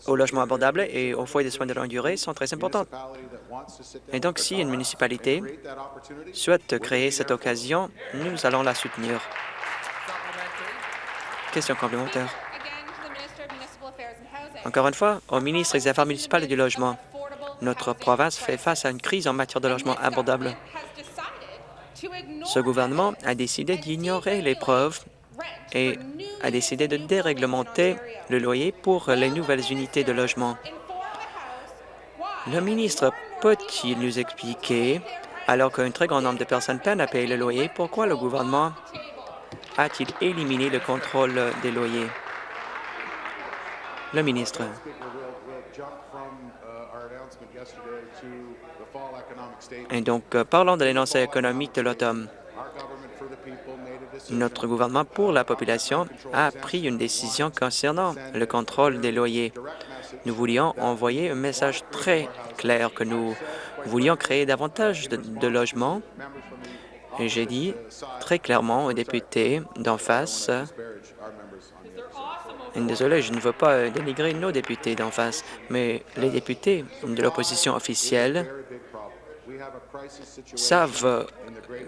au logement abordable et aux foyers de soins de longue durée sont très importants. Et donc, si une municipalité souhaite créer cette occasion, nous allons la soutenir. Question complémentaire. Encore une fois, au ministre des Affaires municipales et du Logement, notre province fait face à une crise en matière de logement abordable. Ce gouvernement a décidé d'ignorer les preuves et a décidé de déréglementer le loyer pour les nouvelles unités de logement. Le ministre peut-il nous expliquer, alors qu'un très grand nombre de personnes peinent à payer le loyer, pourquoi le gouvernement a-t-il éliminé le contrôle des loyers? Le ministre. Et donc, euh, parlons de l'énoncé économique de l'automne. Notre gouvernement pour la population a pris une décision concernant le contrôle des loyers. Nous voulions envoyer un message très clair que nous voulions créer davantage de, logements. Et j'ai dit très clairement aux députés d'en face, désolé, je ne veux pas dénigrer nos députés d'en face, mais les députés de l'opposition officielle savent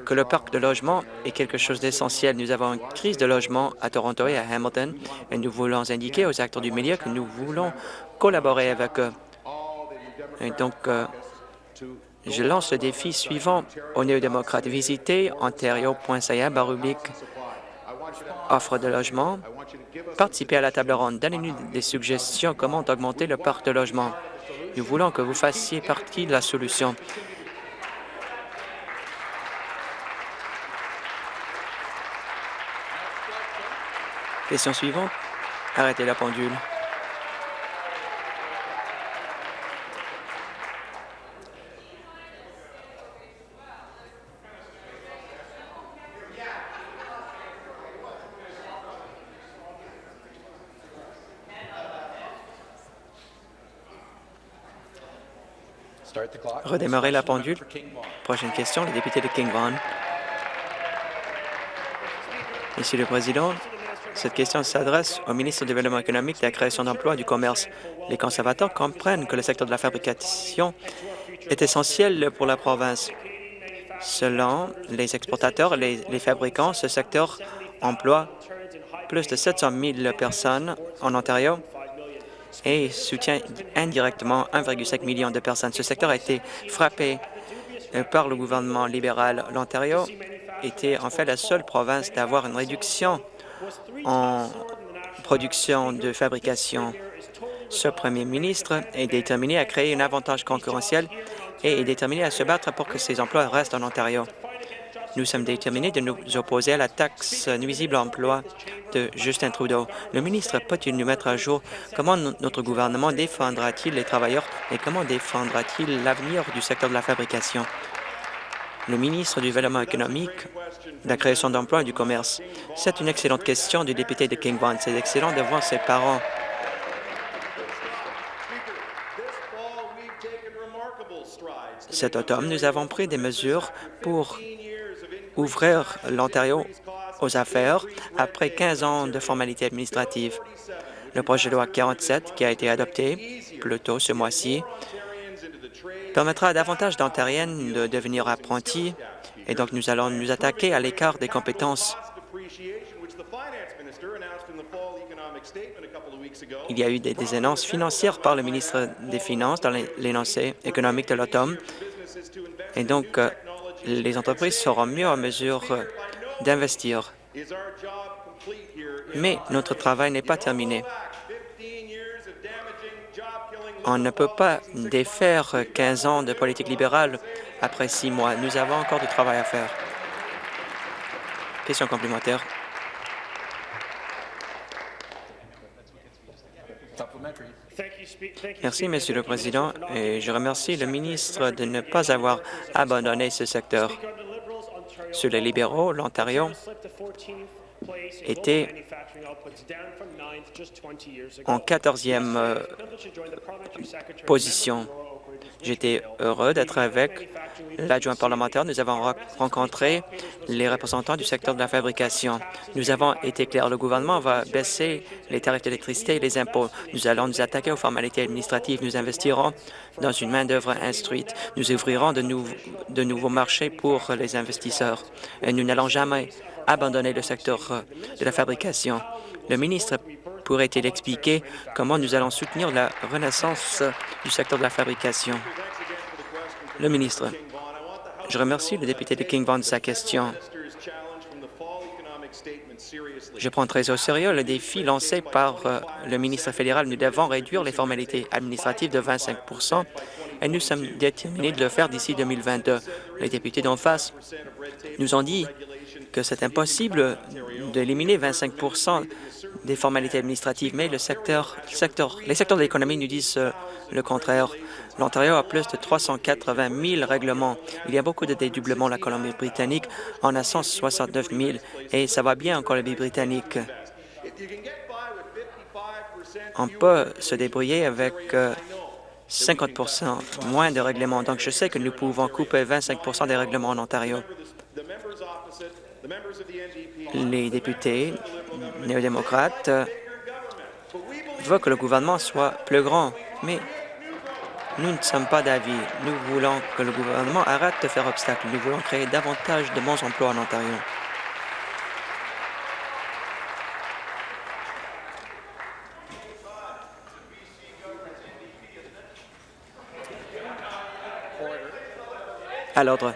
que le parc de logement est quelque chose d'essentiel. Nous avons une crise de logement à Toronto et à Hamilton et nous voulons indiquer aux acteurs du milieu que nous voulons collaborer avec eux. Et donc, euh, je lance le défi suivant aux néo-démocrates. Visitez ontario.ca, offre de logement. Participez à la table ronde. Donnez-nous des suggestions comment augmenter le parc de logement. Nous voulons que vous fassiez partie de la solution. Question suivante. Arrêtez la pendule. Redémarrer la pendule. Prochaine question, le député de King Vaughan. Monsieur le Président, cette question s'adresse au ministre du Développement économique, de la création d'emplois et du commerce. Les conservateurs comprennent que le secteur de la fabrication est essentiel pour la province. Selon les exportateurs et les, fabricants, ce secteur emploie plus de 700 000 personnes en Ontario et soutient indirectement 1,5 million de personnes. Ce secteur a été frappé euh, par le gouvernement libéral. L'Ontario était en fait la seule province d'avoir une réduction en production de fabrication. Ce premier ministre est déterminé à créer un avantage concurrentiel et est déterminé à se battre pour que ces emplois restent en Ontario. Nous sommes déterminés de nous opposer à la taxe nuisible à l'emploi de Justin Trudeau. Le ministre peut-il nous mettre à jour? Comment notre gouvernement défendra-t-il les travailleurs et comment défendra-t-il l'avenir du secteur de la fabrication? Le ministre du Développement économique la création d'emplois et du commerce. C'est une excellente question du député de King Vaughan. C'est excellent de voir ses parents Cet automne, nous avons pris des mesures pour ouvrir l'Ontario aux affaires après 15 ans de formalités administratives. Le projet de loi 47, qui a été adopté plus tôt ce mois-ci, permettra à davantage d'Ontariennes de devenir apprentis et donc, nous allons nous attaquer à l'écart des compétences. Il y a eu des, annonces financières par le ministre des Finances dans l'énoncé économique de l'automne. Et donc, euh, les entreprises seront mieux en mesure euh, d'investir. Mais notre travail n'est pas terminé. On ne peut pas défaire 15 ans de politique libérale après six mois. Nous avons encore du travail à faire. Question complémentaire. Merci, Monsieur le Président, et je remercie le ministre de ne pas avoir abandonné ce secteur. Sur les libéraux, l'Ontario était en 14e euh, position. J'étais heureux d'être avec l'adjoint parlementaire. Nous avons rencontré les représentants du secteur de la fabrication. Nous avons été clairs. Le gouvernement va baisser les tarifs d'électricité et les impôts. Nous allons nous attaquer aux formalités administratives. Nous investirons dans une main-d'œuvre instruite. Nous ouvrirons de, de nouveaux marchés pour les investisseurs. Et nous n'allons jamais abandonner le secteur euh, de la fabrication. Le ministre pourrait-il expliquer comment nous allons soutenir la renaissance du secteur de la fabrication? Le ministre. Je remercie le député de King Vaughan de sa question. Je prends très au sérieux le défi lancé par euh, le ministre fédéral. Nous devons réduire les formalités administratives de 25% et nous sommes déterminés de le faire d'ici 2022. Les députés d'en face nous ont dit que c'est impossible d'éliminer 25% des formalités administratives, mais les secteurs de l'économie nous disent euh, le contraire. L'Ontario a plus de 380 000 règlements. Il y a beaucoup de dédoublements. La Colombie-Britannique en a 169 000 et ça va bien en Colombie-Britannique. On peut se débrouiller avec 50 euh, moins de règlements. Donc, je sais que nous pouvons couper 25% des règlements en Ontario. Les députés néo-démocrates veulent que le gouvernement soit plus grand, mais nous ne sommes pas d'avis. Nous voulons que le gouvernement arrête de faire obstacle. Nous voulons créer davantage de bons emplois en Ontario. À l'ordre.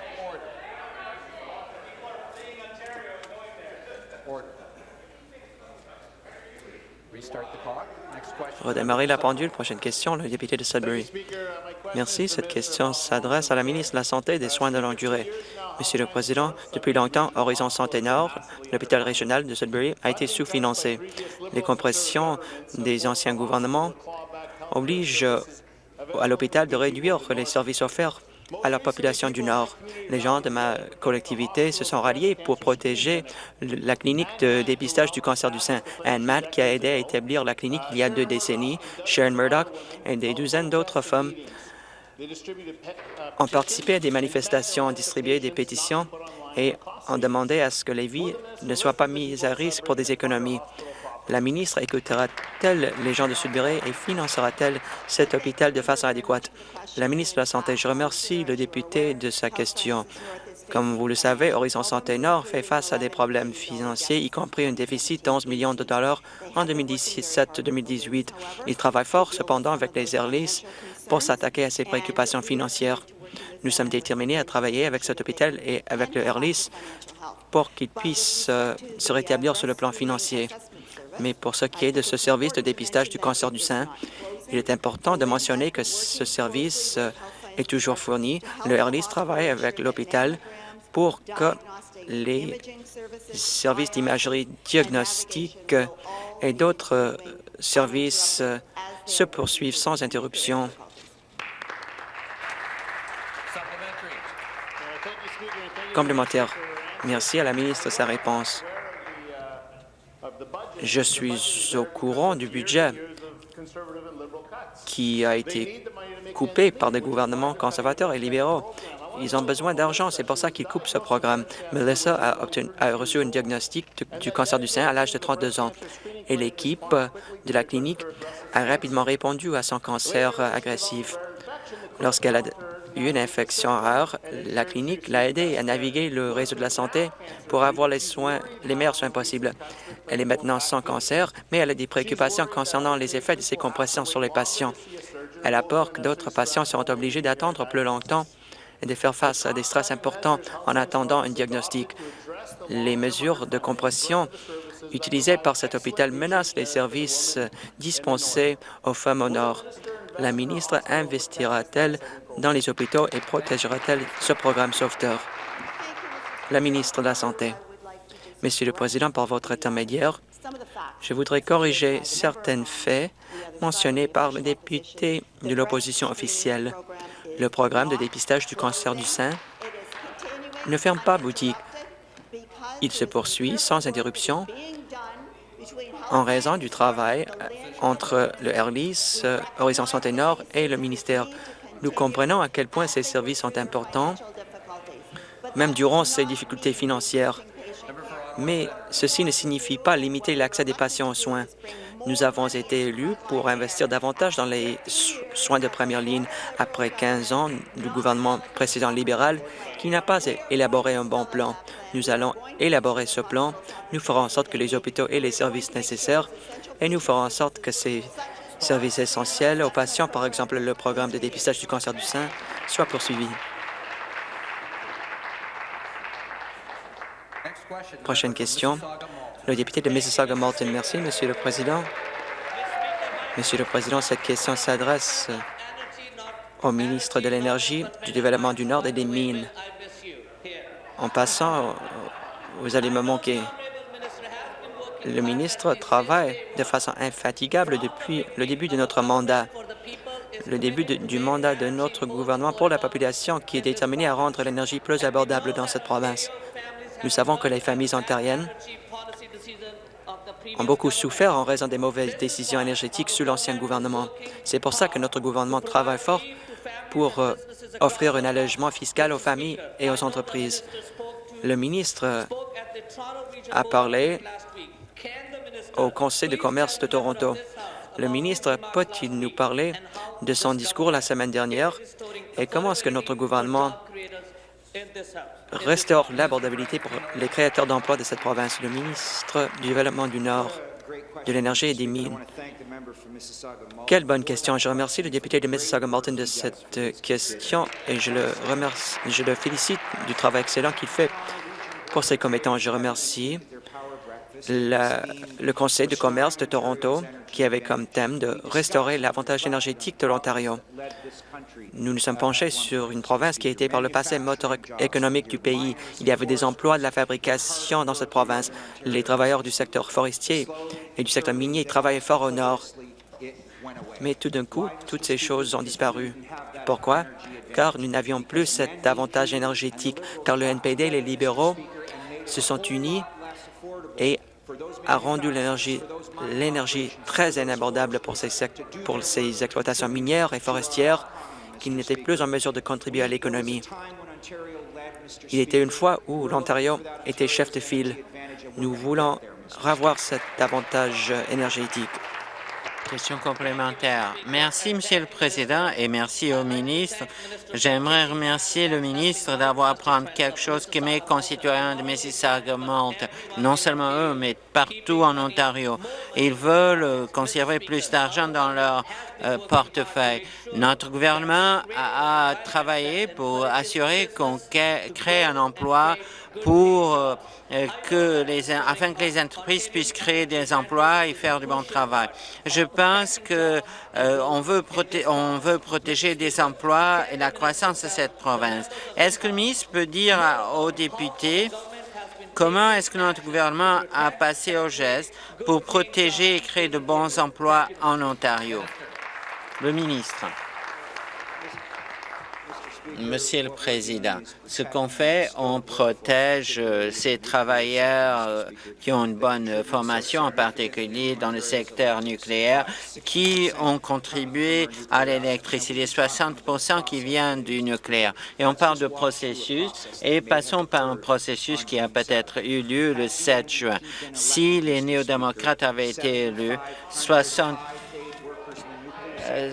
Redémarrer la pendule. Prochaine question, le député de Sudbury. Merci. Cette question s'adresse à la ministre de la Santé et des Soins de longue durée. Monsieur le Président, depuis longtemps, Horizon Santé Nord, l'hôpital régional de Sudbury, a été sous-financé. Les compressions des anciens gouvernements obligent à l'hôpital de réduire les services offerts à la population du Nord. Les gens de ma collectivité se sont ralliés pour protéger la clinique de dépistage du cancer du sein. Anne Matt, qui a aidé à établir la clinique il y a deux décennies, Sharon Murdoch et des douzaines d'autres femmes ont participé à des manifestations, distribué des pétitions et ont demandé à ce que les vies ne soient pas mises à risque pour des économies. La ministre écoutera-t-elle les gens de Sudbury et financera-t-elle cet hôpital de façon adéquate? La ministre de la Santé, je remercie le député de sa question. Comme vous le savez, Horizon Santé Nord fait face à des problèmes financiers, y compris un déficit d'11 millions de dollars en 2017-2018. Il travaille fort, cependant, avec les Airlis pour s'attaquer à ces préoccupations financières. Nous sommes déterminés à travailler avec cet hôpital et avec le Airlis pour qu'il puisse euh, se rétablir sur le plan financier. Mais pour ce qui est de ce service de dépistage du cancer du sein, il est important de mentionner que ce service euh, est toujours fourni. Le Airlis travaille avec l'hôpital pour que les services d'imagerie diagnostique et d'autres euh, services euh, se poursuivent sans interruption. Complémentaire. Merci à la ministre de sa réponse. Je suis au courant du budget qui a été coupé par des gouvernements conservateurs et libéraux. Ils ont besoin d'argent, c'est pour ça qu'ils coupent ce programme. Melissa a, reçu un diagnostic du cancer du sein à l'âge de 32 ans et l'équipe de la clinique a rapidement répondu à son cancer agressif. Lorsqu'elle a une infection rare, la clinique l'a aidée à naviguer le réseau de la santé pour avoir les soins, les meilleurs soins possibles. Elle est maintenant sans cancer, mais elle a des préoccupations concernant les effets de ces compressions sur les patients. Elle a peur que d'autres patients seront obligés d'attendre plus longtemps et de faire face à des stress importants en attendant un diagnostic. Les mesures de compression utilisées par cet hôpital menacent les services dispensés aux femmes au Nord. La ministre investira-t-elle dans les hôpitaux et protégera-t-elle ce programme sauveteur? La ministre de la Santé. Monsieur le Président, par votre intermédiaire, je voudrais corriger certains faits mentionnés par le député de l'opposition officielle. Le programme de dépistage du cancer du sein ne ferme pas boutique. Il se poursuit sans interruption en raison du travail entre le Airlis, Horizon Santé Nord et le ministère. Nous comprenons à quel point ces services sont importants, même durant ces difficultés financières mais ceci ne signifie pas limiter l'accès des patients aux soins. Nous avons été élus pour investir davantage dans les soins de première ligne après 15 ans du gouvernement précédent libéral qui n'a pas élaboré un bon plan. Nous allons élaborer ce plan. Nous ferons en sorte que les hôpitaux aient les services nécessaires et nous ferons en sorte que ces services essentiels aux patients, par exemple le programme de dépistage du cancer du sein, soient poursuivis. Prochaine question. Le député de Mississauga-Malton. Merci, Monsieur le Président. Monsieur le Président, cette question s'adresse au ministre de l'Énergie, du Développement du Nord et des Mines. En passant, vous allez me manquer. Le ministre travaille de façon infatigable depuis le début de notre mandat, le début du mandat de notre gouvernement pour la population qui est déterminée à rendre l'énergie plus abordable dans cette province. Nous savons que les familles ontariennes ont beaucoup souffert en raison des mauvaises décisions énergétiques sous l'ancien gouvernement. C'est pour ça que notre gouvernement travaille fort pour euh, offrir un allègement fiscal aux familles et aux entreprises. Le ministre a parlé au Conseil de commerce de Toronto. Le ministre peut-il nous parler de son discours la semaine dernière et comment est-ce que notre gouvernement restaure l'abordabilité pour les créateurs d'emplois de cette province? Le ministre du Développement du Nord, de l'Énergie et des Mines. Quelle bonne question. Je remercie le député de Mississauga-Malton de cette question et je le, remercie, je le félicite du travail excellent qu'il fait pour ses commettants. Je remercie le Conseil de commerce de Toronto qui avait comme thème de restaurer l'avantage énergétique de l'Ontario. Nous nous sommes penchés sur une province qui a été par le passé moteur économique du pays. Il y avait des emplois de la fabrication dans cette province. Les travailleurs du secteur forestier et du secteur minier travaillaient fort au nord. Mais tout d'un coup, toutes ces choses ont disparu. Pourquoi? Car nous n'avions plus cet avantage énergétique, car le NPD et les libéraux se sont unis et a rendu l'énergie très inabordable pour ces, exploitations minières et forestières qui n'étaient plus en mesure de contribuer à l'économie. Il était une fois où l'Ontario était chef de file. Nous voulons revoir cet avantage énergétique. Question complémentaire. Merci, Monsieur le Président, et merci au ministre. J'aimerais remercier le ministre d'avoir appris quelque chose que mes concitoyens de Mississauga montent, non seulement eux, mais partout en Ontario. Ils veulent conserver plus d'argent dans leur euh, portefeuille. Notre gouvernement a, travaillé pour assurer qu'on crée un emploi pour euh, que les, afin que les entreprises puissent créer des emplois et faire du bon travail. Je pense que euh, on, veut on veut protéger des emplois et la croissance de cette province. Est-ce que le ministre peut dire aux députés Comment est-ce que notre gouvernement a passé au geste pour protéger et créer de bons emplois en Ontario? Le ministre. Monsieur le Président, ce qu'on fait, on protège euh, ces travailleurs euh, qui ont une bonne formation, en particulier dans le secteur nucléaire, qui ont contribué à l'électricité, 60 qui vient du nucléaire. Et on parle de processus, et passons par un processus qui a peut-être eu lieu le 7 juin. Si les néo-démocrates avaient été élus, 60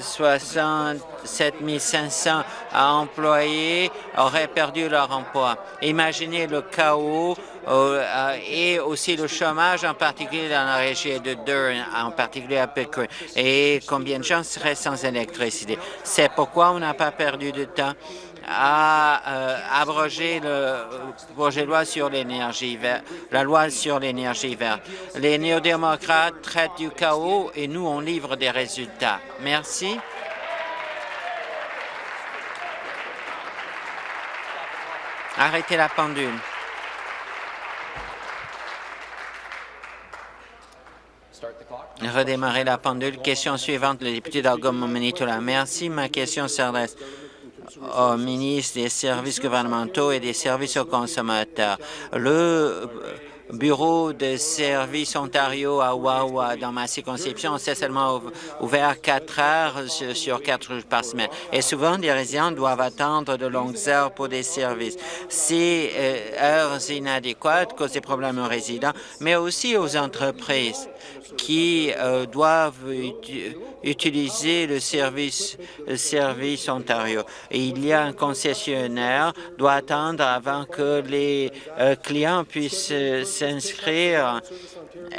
67 500 employés auraient perdu leur emploi. Imaginez le chaos euh, et aussi le chômage, en particulier dans la région de Durham, en particulier à Pickering, et combien de gens seraient sans électricité? C'est pourquoi on n'a pas perdu de temps à euh, abroger le projet de loi sur l'énergie verte, la loi sur l'énergie verte. Les néo-démocrates traitent du chaos et nous, on livre des résultats. Merci. Arrêtez la pendule. Redémarrer la pendule. Question suivante, le député d'Algoma-Manitoula. Merci. Ma question s'adresse au ministre des services gouvernementaux et des services aux consommateurs. Le bureau de services Ontario à Wawa, dans ma circonscription, c'est seulement ouvert quatre heures sur quatre jours par semaine. Et souvent, des résidents doivent attendre de longues heures pour des services. Ces euh, heures inadéquates causent des problèmes aux résidents, mais aussi aux entreprises qui euh, doivent utiliser le service, service Ontario. Et il y a un concessionnaire doit attendre avant que les euh, clients puissent s'inscrire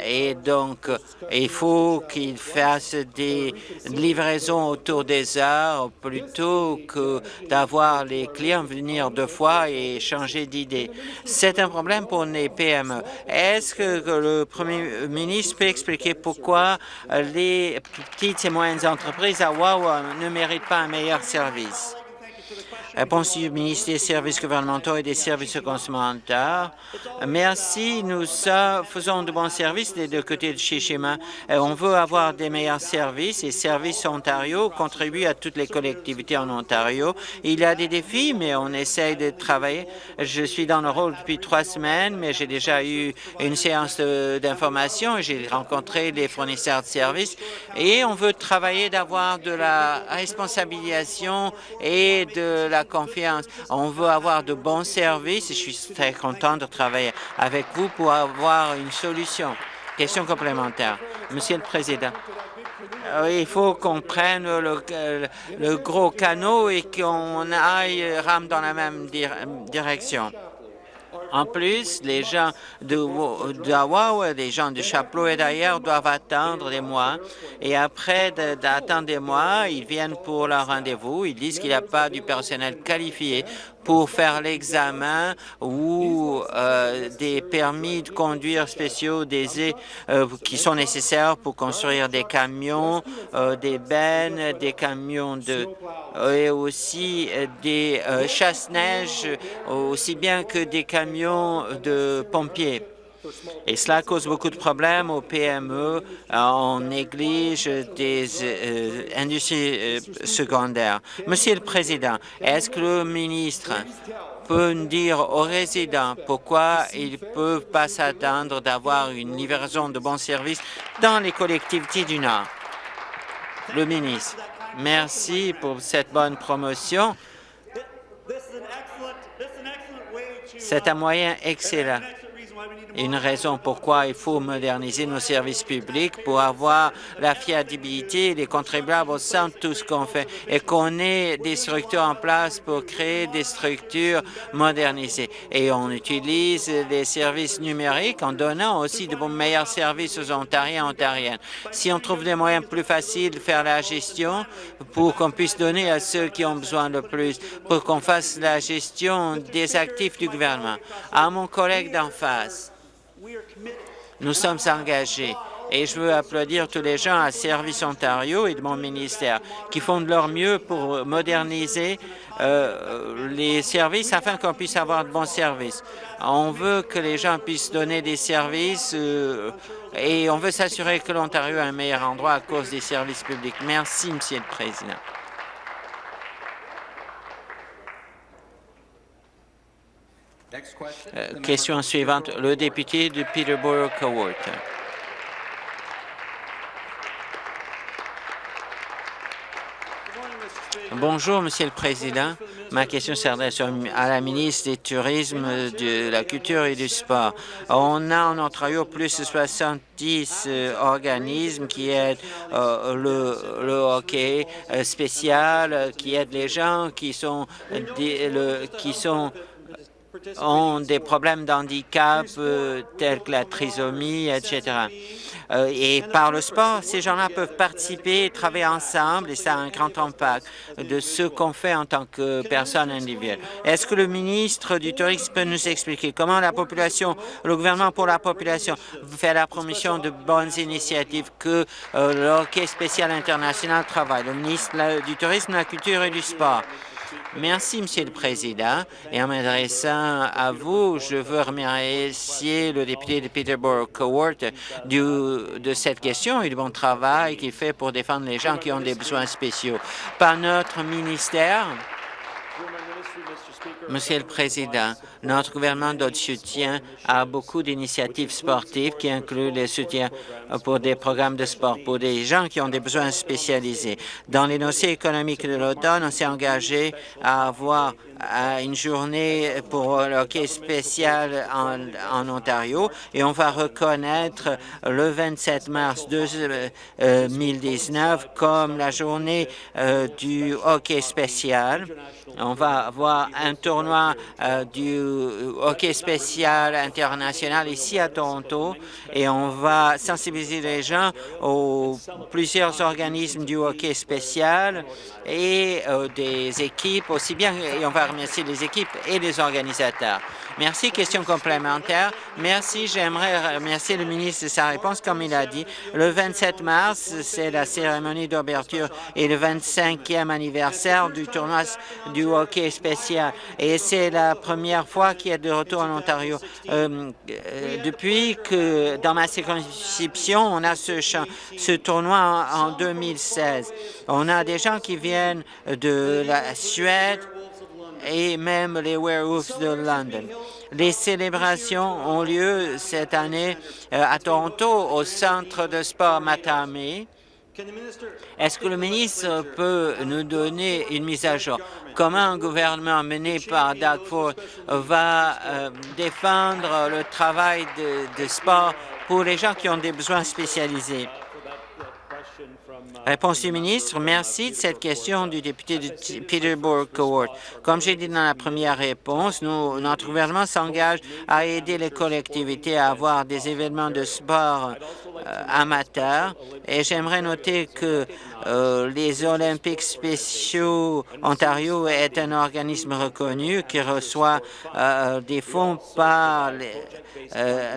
et donc il faut qu'ils fassent des livraisons autour des heures plutôt que d'avoir les clients venir deux fois et changer d'idée. C'est un problème pour les PME. Est-ce que le Premier ministre peut expliquer pourquoi les petites et moyennes entreprises à Wawa ne méritent pas un meilleur service? Réponse du ministre des Services gouvernementaux et des services consommateurs? Merci. Nous faisons de bons services des deux côtés de Shishima. On veut avoir des meilleurs services et Services Ontario contribue à toutes les collectivités en Ontario. Il y a des défis, mais on essaye de travailler. Je suis dans le rôle depuis trois semaines, mais j'ai déjà eu une séance d'information et j'ai rencontré des fournisseurs de services et on veut travailler d'avoir de la responsabilisation et de la confiance. On veut avoir de bons services et je suis très content de travailler avec vous pour avoir une solution. Question complémentaire. Monsieur le Président, euh, il faut qu'on prenne le, gros canot et qu'on aille rame dans la même direction. En plus, les gens de les gens de Chapelot et d'ailleurs doivent attendre des mois. Et après d'attendre des mois, ils viennent pour leur rendez-vous. Ils disent qu'il n'y a pas du personnel qualifié pour faire l'examen ou euh, des permis de conduire spéciaux des, euh, qui sont nécessaires pour construire des camions, euh, des bennes, des camions de et aussi des chasse-neige, aussi bien que des camions de pompiers. Et cela cause beaucoup de problèmes aux PME. On néglige des euh, industries euh, secondaires. Monsieur le Président, est-ce que le ministre peut nous dire aux résidents pourquoi ils ne peuvent pas s'attendre d'avoir une livraison de bons services dans les collectivités du Nord? Le ministre, merci pour cette bonne promotion. C'est un moyen excellent une raison pourquoi il faut moderniser nos services publics pour avoir la fiabilité des contribuables au sein de tout ce qu'on fait et qu'on ait des structures en place pour créer des structures modernisées. Et on utilise les services numériques en donnant aussi de meilleurs services aux Ontariens et Ontariennes. Si on trouve des moyens plus faciles de faire la gestion pour qu'on puisse donner à ceux qui ont besoin le plus, pour qu'on fasse la gestion des actifs du gouvernement. À mon collègue d'en face, nous sommes engagés et je veux applaudir tous les gens à Service Ontario et de mon ministère qui font de leur mieux pour moderniser euh, les services afin qu'on puisse avoir de bons services. On veut que les gens puissent donner des services euh, et on veut s'assurer que l'Ontario est un meilleur endroit à cause des services publics. Merci, Monsieur le Président. Euh, question suivante, le député de Peterborough-Cowart. Bonjour, Monsieur le Président. Ma question s'adresse à la ministre du Tourisme, de la Culture et du Sport. On a en Ontario plus de 70 euh, organismes qui aident euh, le, hockey spécial, qui aident les gens qui sont, qui sont ont des problèmes d'handicap euh, tels que la trisomie, etc. Euh, et par le sport, ces gens-là peuvent participer, travailler ensemble et ça a un grand impact de ce qu'on fait en tant que personne individuelle. Est-ce que le ministre du Tourisme peut nous expliquer comment la population, le gouvernement pour la population fait la promotion de bonnes initiatives que euh, spécial international travaille, le ministre du Tourisme, de la Culture et du Sport? Merci, Monsieur le Président. Et en m'adressant à vous, je veux remercier le député de Peterborough-Cowart de cette question et du bon travail qu'il fait pour défendre les gens qui ont des besoins spéciaux. Par notre ministère, Monsieur le Président, notre gouvernement donne soutien à beaucoup d'initiatives sportives qui incluent le soutien pour des programmes de sport pour des gens qui ont des besoins spécialisés. Dans les dossiers économiques de l'automne, on s'est engagé à avoir une journée pour le hockey spécial en, Ontario et on va reconnaître le 27 mars 2019 comme la journée euh, du hockey spécial. On va avoir un tournoi euh, du hockey spécial international ici à Toronto et on va sensibiliser les gens aux plusieurs organismes du hockey spécial et euh, des équipes aussi bien, et on va remercier les équipes et les organisateurs. Merci. Question complémentaire. Merci. J'aimerais remercier le ministre de sa réponse. Comme il a dit, le 27 mars, c'est la cérémonie d'ouverture et le 25e anniversaire du tournoi du hockey spécial. Et c'est la première fois qu'il y a de retour en Ontario. Euh, euh, depuis que dans ma circonscription, on a ce, ce tournoi en, en 2016. On a des gens qui viennent de la Suède, et même les Werewolves de London. Les célébrations ont lieu cette année euh, à Toronto au centre de sport Matami. Est-ce que le ministre peut nous donner une mise à jour? Comment un gouvernement mené par Doug Ford va euh, défendre le travail de sport pour les gens qui ont des besoins spécialisés? Réponse du ministre. Merci de cette question du député de Peterborough Court. Comme j'ai dit dans la première réponse, notre gouvernement s'engage à aider les collectivités à avoir des événements de sport amateurs. Et j'aimerais noter que euh, les Olympiques spéciaux Ontario est un organisme reconnu qui reçoit euh, des fonds par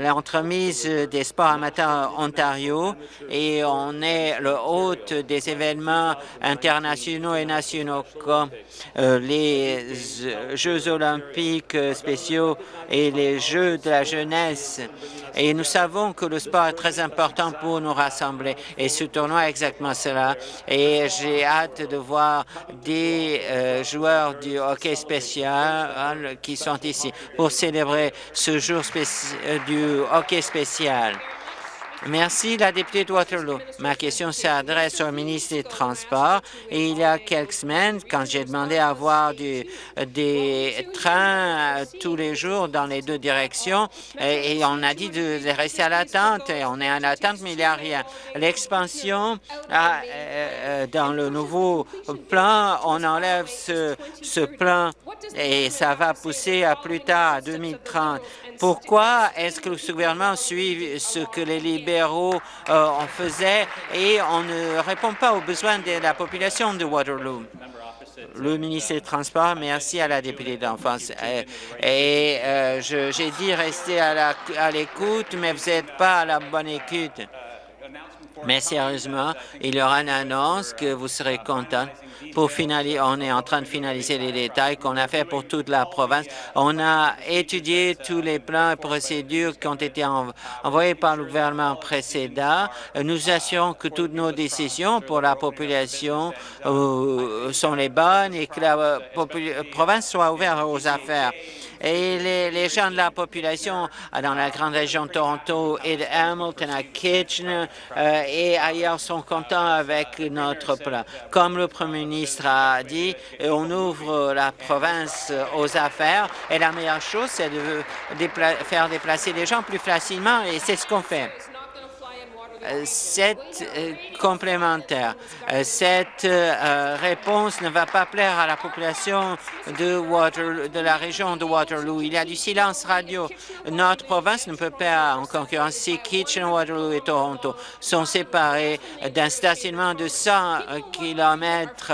l'entremise des sports amateurs Ontario et on est le hôte des événements internationaux et nationaux comme les Jeux olympiques spéciaux et les Jeux de la jeunesse. Et nous savons que le sport est très important pour nous rassembler. Et ce tournoi est exactement cela. Et j'ai hâte de voir des euh, joueurs du hockey spécial qui sont ici pour célébrer ce jour euh, du hockey spécial. Merci, la députée de Waterloo. Ma question s'adresse au ministre des Transports. Et il y a quelques semaines, quand j'ai demandé à avoir des trains euh, tous les jours dans les deux directions, et, on a dit de, rester à l'attente, et on est en attente, mais il n'y a rien. L'expansion, ah, euh, euh, dans le nouveau plan, on enlève ce, ce plan et ça va pousser à plus tard, à 2030. Pourquoi est-ce que le gouvernement suit ce que les libéraux euh, en faisaient et on ne répond pas aux besoins de la population de Waterloo? Le ministre des Transports, merci à la députée d'enfance. Euh, et euh, j'ai dit rester à l'écoute, mais vous n'êtes pas à la bonne écoute. Mais sérieusement, il y aura une annonce que vous serez content pour finaliser, on est en train de finaliser les détails qu'on a fait pour toute la province. On a étudié tous les plans et procédures qui ont été envoyés par le gouvernement précédent. Nous assurons que toutes nos décisions pour la population euh, sont les bonnes et que la euh, province soit ouverte aux affaires et les, gens de la population dans la grande région de Toronto et de Hamilton à Kitchener euh, et ailleurs sont contents avec notre plan. Comme le Premier ministre a dit, on ouvre la province aux affaires et la meilleure chose, c'est de faire déplacer les gens plus facilement et c'est ce qu'on fait. Euh, cette euh, complémentaire, euh, cette réponse ne va pas plaire à la population de, de la région de Waterloo. Il y a du silence radio. Notre province ne peut pas en concurrence si Kitchener, Waterloo et Toronto sont séparés d'un stationnement de 100 km.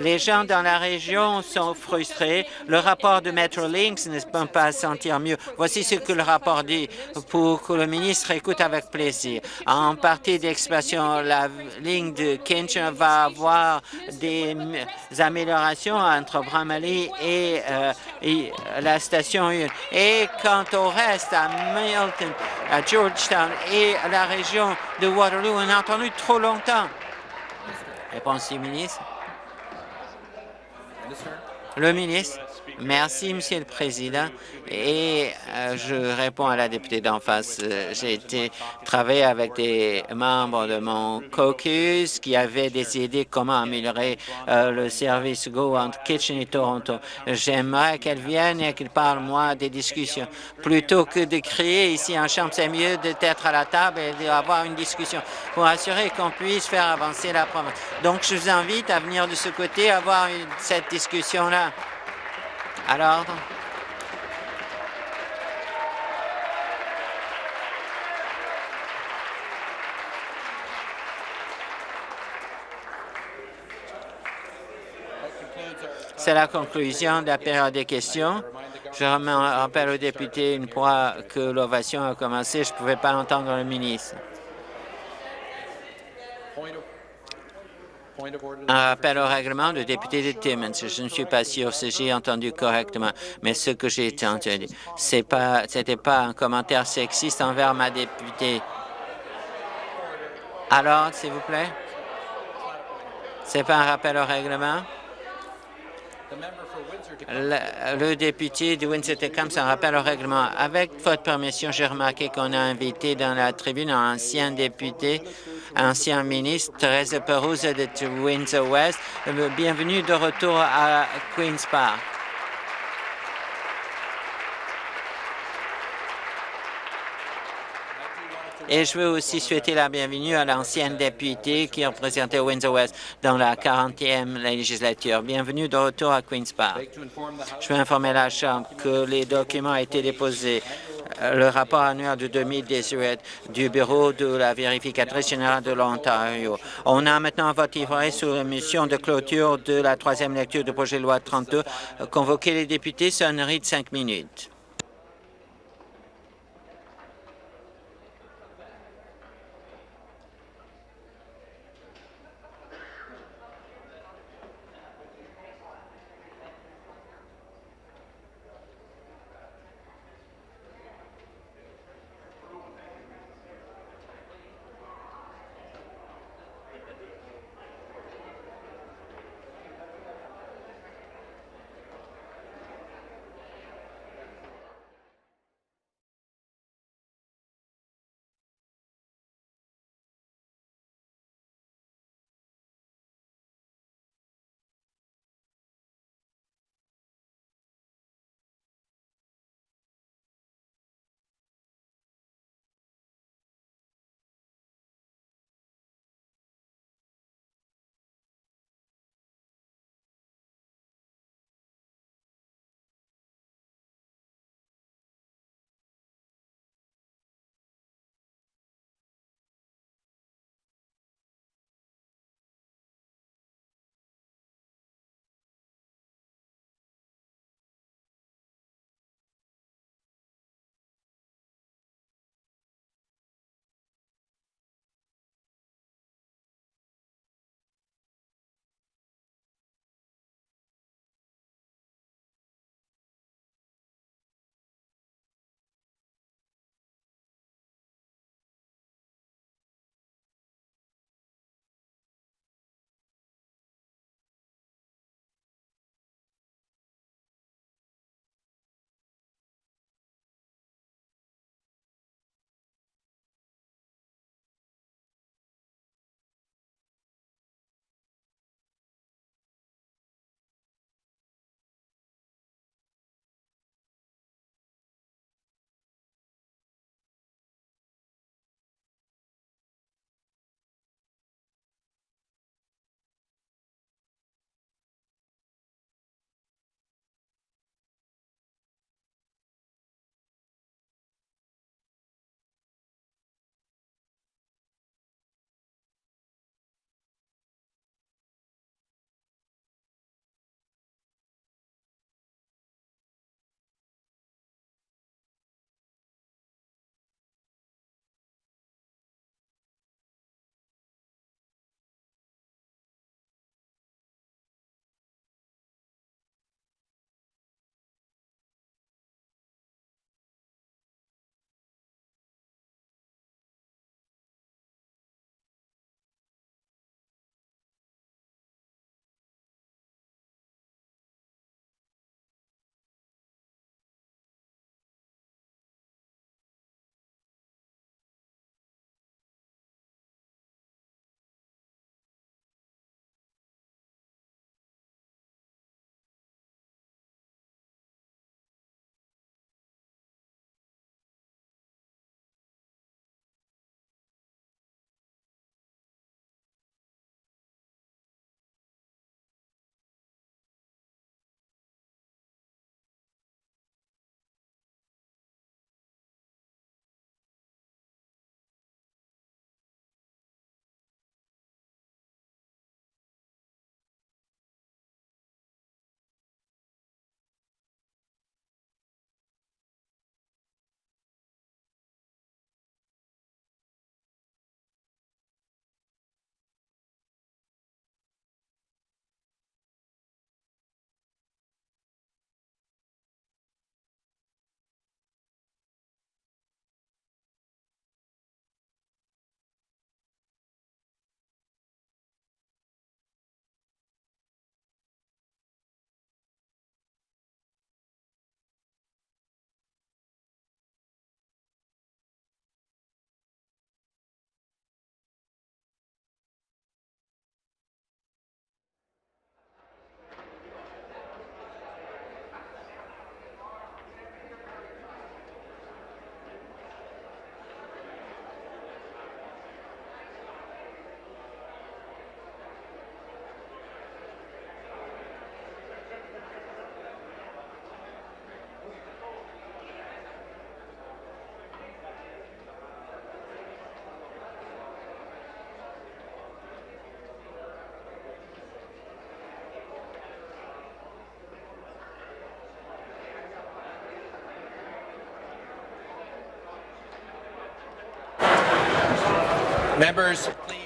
Les gens dans la région sont frustrés. Le rapport de Metrolinx ne peut pas sentir mieux. Voici ce que le rapport dit pour que le ministre écoute avec plaisir. Partie d'expansion, la ligne de Kitchener va avoir des améliorations entre Bramley et, euh, la station 1. Et quant au reste, à Milton, à Georgetown et à la région de Waterloo, on a entendu trop longtemps. Réponse du ministre. Le ministre. Merci, Monsieur le Président. Et euh, je réponds à la députée d'en face. Euh, j'ai été travailler avec des membres de mon caucus qui avaient des idées comment améliorer euh, le service Go entre Kitchen et Toronto. J'aimerais qu'elle vienne et qu'elle parle, moi, des discussions. Plutôt que de crier ici en chambre, c'est mieux d'être à la table et d'avoir une discussion pour assurer qu'on puisse faire avancer la province. Donc, je vous invite à venir de ce côté, avoir cette discussion-là à l'ordre. C'est la conclusion de la période des questions. Je rappelle aux députés, une fois que l'ovation a commencé, je ne pouvais pas entendre le ministre. Un rappel au règlement du député de Timmins. Je ne suis pas sûr si j'ai entendu correctement, mais ce que j'ai entendu, ce n'était pas, pas un commentaire sexiste envers ma députée. Alors, s'il vous plaît? C'est pas un rappel au règlement? Le, député de Windsor-Tecumseh, c'est un rappel au règlement. Avec votre permission, j'ai remarqué qu'on a invité dans la tribune un ancien député, ancien ministre, Thérèse Perouse de Windsor-West. Bienvenue de retour à Queen's Park. Et je veux aussi souhaiter la bienvenue à l'ancienne députée qui représentait Windsor-West dans la 40e législature. Bienvenue de retour à Queen's Park. Je veux informer la Chambre que les documents ont été déposés le rapport annuel de 2018 du Bureau de la vérificatrice générale de l'Ontario. On a maintenant un vote sur la mission de clôture de la troisième lecture du projet de loi 32. Convoquer les députés, sonnerie de cinq minutes.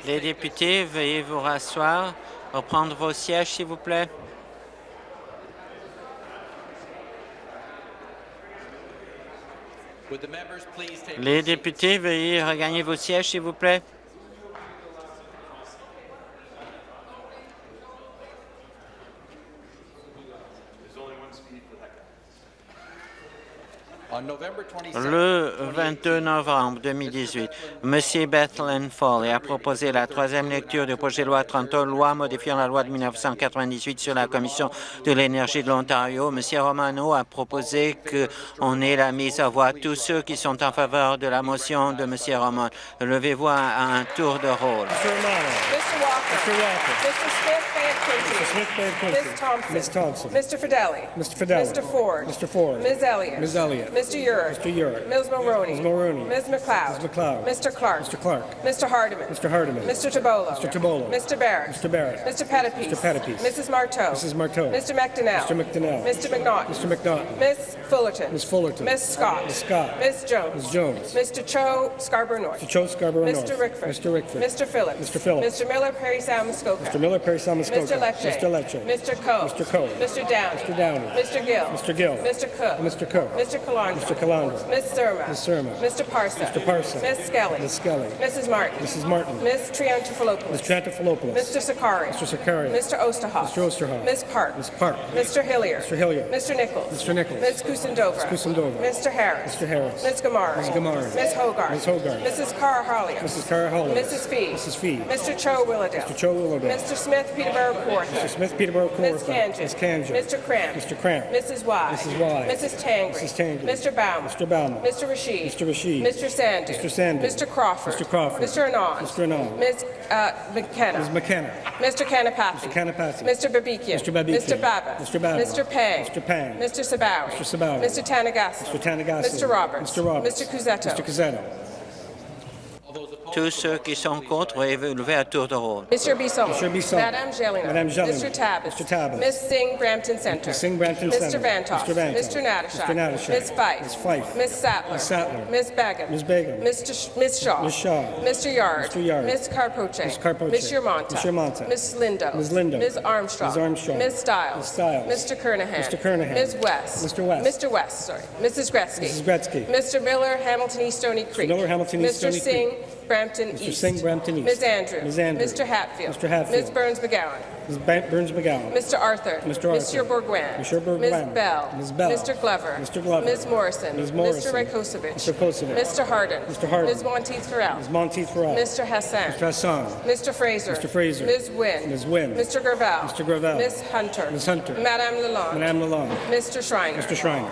Les députés, veuillez vous rasseoir, reprendre vos sièges, s'il vous plaît. Les députés, veuillez regagner vos sièges, s'il vous plaît. Le 22 novembre 2018, M. Bethlen Foley a proposé la troisième lecture du projet de loi 30 loi modifiant la loi de 1998 sur la Commission de l'énergie de l'Ontario. M. Romano a proposé qu'on ait la mise à voix tous ceux qui sont en faveur de la motion de M. Romano. Levez-vous à un tour de rôle. Mr. Smith, Ms. Thompson. Ms. Thompson. Mr. Fideli. Mr. Fideli. Mr. Ford. Mr. Ford. Ms. Elliott. Ms. Elliott. Mr. Urick. Mr. Urick. Ms. Mulroney. Ms. Mulroney. Ms. McLeod. Ms. McLeod. Mr. Clark. Mr. Clark. Mr. Hardiman. Mr. Hardiman. Mr. Tabolo. Mr. Tabolo. Mr. Barrett. Mr. Barrett. Mr. Pettipies. Mr. Pettipies. Mrs. Marteau. Mrs. Marteau. Mr. McDonnell. Mr. McDonnell. Mr. McNaughton. Mr. McNaughton. Ms. Fullerton. Ms. Fullerton. Ms. Scott. Ms. Scott. Ms. Jones. Ms. Jones. Mr. Cho Scarborough North. Mr. Cho Scarborough North. Mr. Rickford. Mr. Rickford. Mr. Phillips. Mr. Phillips. Mr. Miller Perry Samuskoka. Mr. Miller Perry Samuskoka. Mr. Lecce. Mr. Lecce. Mr. Coe. Mr. Coe. Mr. Downey. Mr. Downey. Mr. Gill. Mr. Gill. Mr. Cook. Mr. Cook. Mr. Calandra. Mr. Calandra. Ms. Surma. Ms. Surma. Mr. Parsa. Mr. Parsa. Ms. Skelly. Ms. Skelly. Mrs. Martin. Mrs. Martin. Ms. Triantafilopoulos. Ms. Triantafilopoulos. Mr. Sakari. Mr. Sakari. Mr. Osterhoff. Mr. Osterhoff. Ms. Park. Ms. Park. Mr. Hillier. Mr. Hillier. Mr. Nichols. Mr. Nichols. Ms. Kusendova. Ms. Kusendova. Mr. Harris. Mr. Harris. Ms. Gamari. Ms. Gamari. Ms. Hogarth. Ms. Hogarth. Mrs. Cara Harlier. Mrs. Cara Harlier. Mrs. Fee. Mrs. Fee. Mr. Cho Willowdale. Mr. Cho Willowdale. Mr. Smith Peterborough Court. Mr. Smith Peterborough. Ms. Kanjan. Ms. Kanjan. Mr. Cramp. Mr. Cramp. Mrs. Y. Mrs. Y. Mrs. Tangri. Mrs. Tangri. Mr. Bauman. Mr. Bauman. Mr. Rashid. Mr. Rashid. Mr. Sandu. Mr. Sandu. Mr. Crawford. Mr. Crawford. Mr. Anand. Mr. Anand. Ms. Uh, McKenna. Ms. McKenna. Mr. Kanapathy. Mr. Kanapathy. Mr. Babikian. Mr. Babikian. Mr. Baba. Mr. Baba. Mr. Pang. Mr. Pang. Mr. Sabawi. Mr. Sabawi. Mr. Tanagasi. Mr. Tanagasi. Mr. Roberts. Mr. Roberts. Mr. Cusetto. Mr. Cusetto. Tous ceux qui sont contre, veuillez lever à tour de rôle. Mr. Bisson. Mr. Bisson. Madame Gélina. Madame Gélina. Mr. Tabbas. Mr. Tabbas. Ms. Singh, Brampton Center. Mr. Singh, Brampton Center. Mr. Vantoff. Mr. Vantoff. Mr. Natashak. Mr. Natashak. Ms. Fife. Ms. Fife. Ms. Sattler. Ms. Sattler. Ms. Begum. Ms. Begum. Mr. Sh Ms. Shaw. Ms. Shaw. Mr. Yard. Mr. Yard. Ms. Carpoche. Ms. Carpoche. Ms. Yermonta. Ms. Yermonta. Ms. Lindo. Ms. Lindo. Ms. Armstrong. Ms. Armstrong. Ms. Stiles. Ms. Stiles. Mr. Kernahan. Mr. Kernahan. Ms. West. Mr. West. Mr. West, sorry. Mrs. Gretzky. Mrs. Gretzky. Mr. Miller, Hamilton East Stony Creek. Mr. Miller, Hamilton East Stony Creek. Mr. Singh, Brampton Mr. East. Singh, Brampton East. Ms. Andrews. Ms. Andrews. Mr. Hatfield. Mr. Hatfield. Ms. Burns McGowan. Ms. Burns McGowan. Mr. Arthur. Mr. Arthur. Mr. Bourguin. Monsieur Bourguin. Ms. Bell. Ms. Bell. Mr. Glover. Mr. Glover. Ms. Morrison. Ms. Morrison. Mr. Rakosovic. Mr. Rakosovic. Mr. Harden. Mr. Harden. Ms. Monteith Farrell. Ms. Monteith Farrell. Mr. Hassan. Mr. Hassan. Mr. Fraser. Mr. Fraser. Ms. Wynn. Ms. Wynne. Mr. Gravel. Mr. Gravel. Ms. Hunter. Ms. Hunter. Madame Lalonde. Madame Lalonde. Mr. Schreiner. Mr. Schreiner.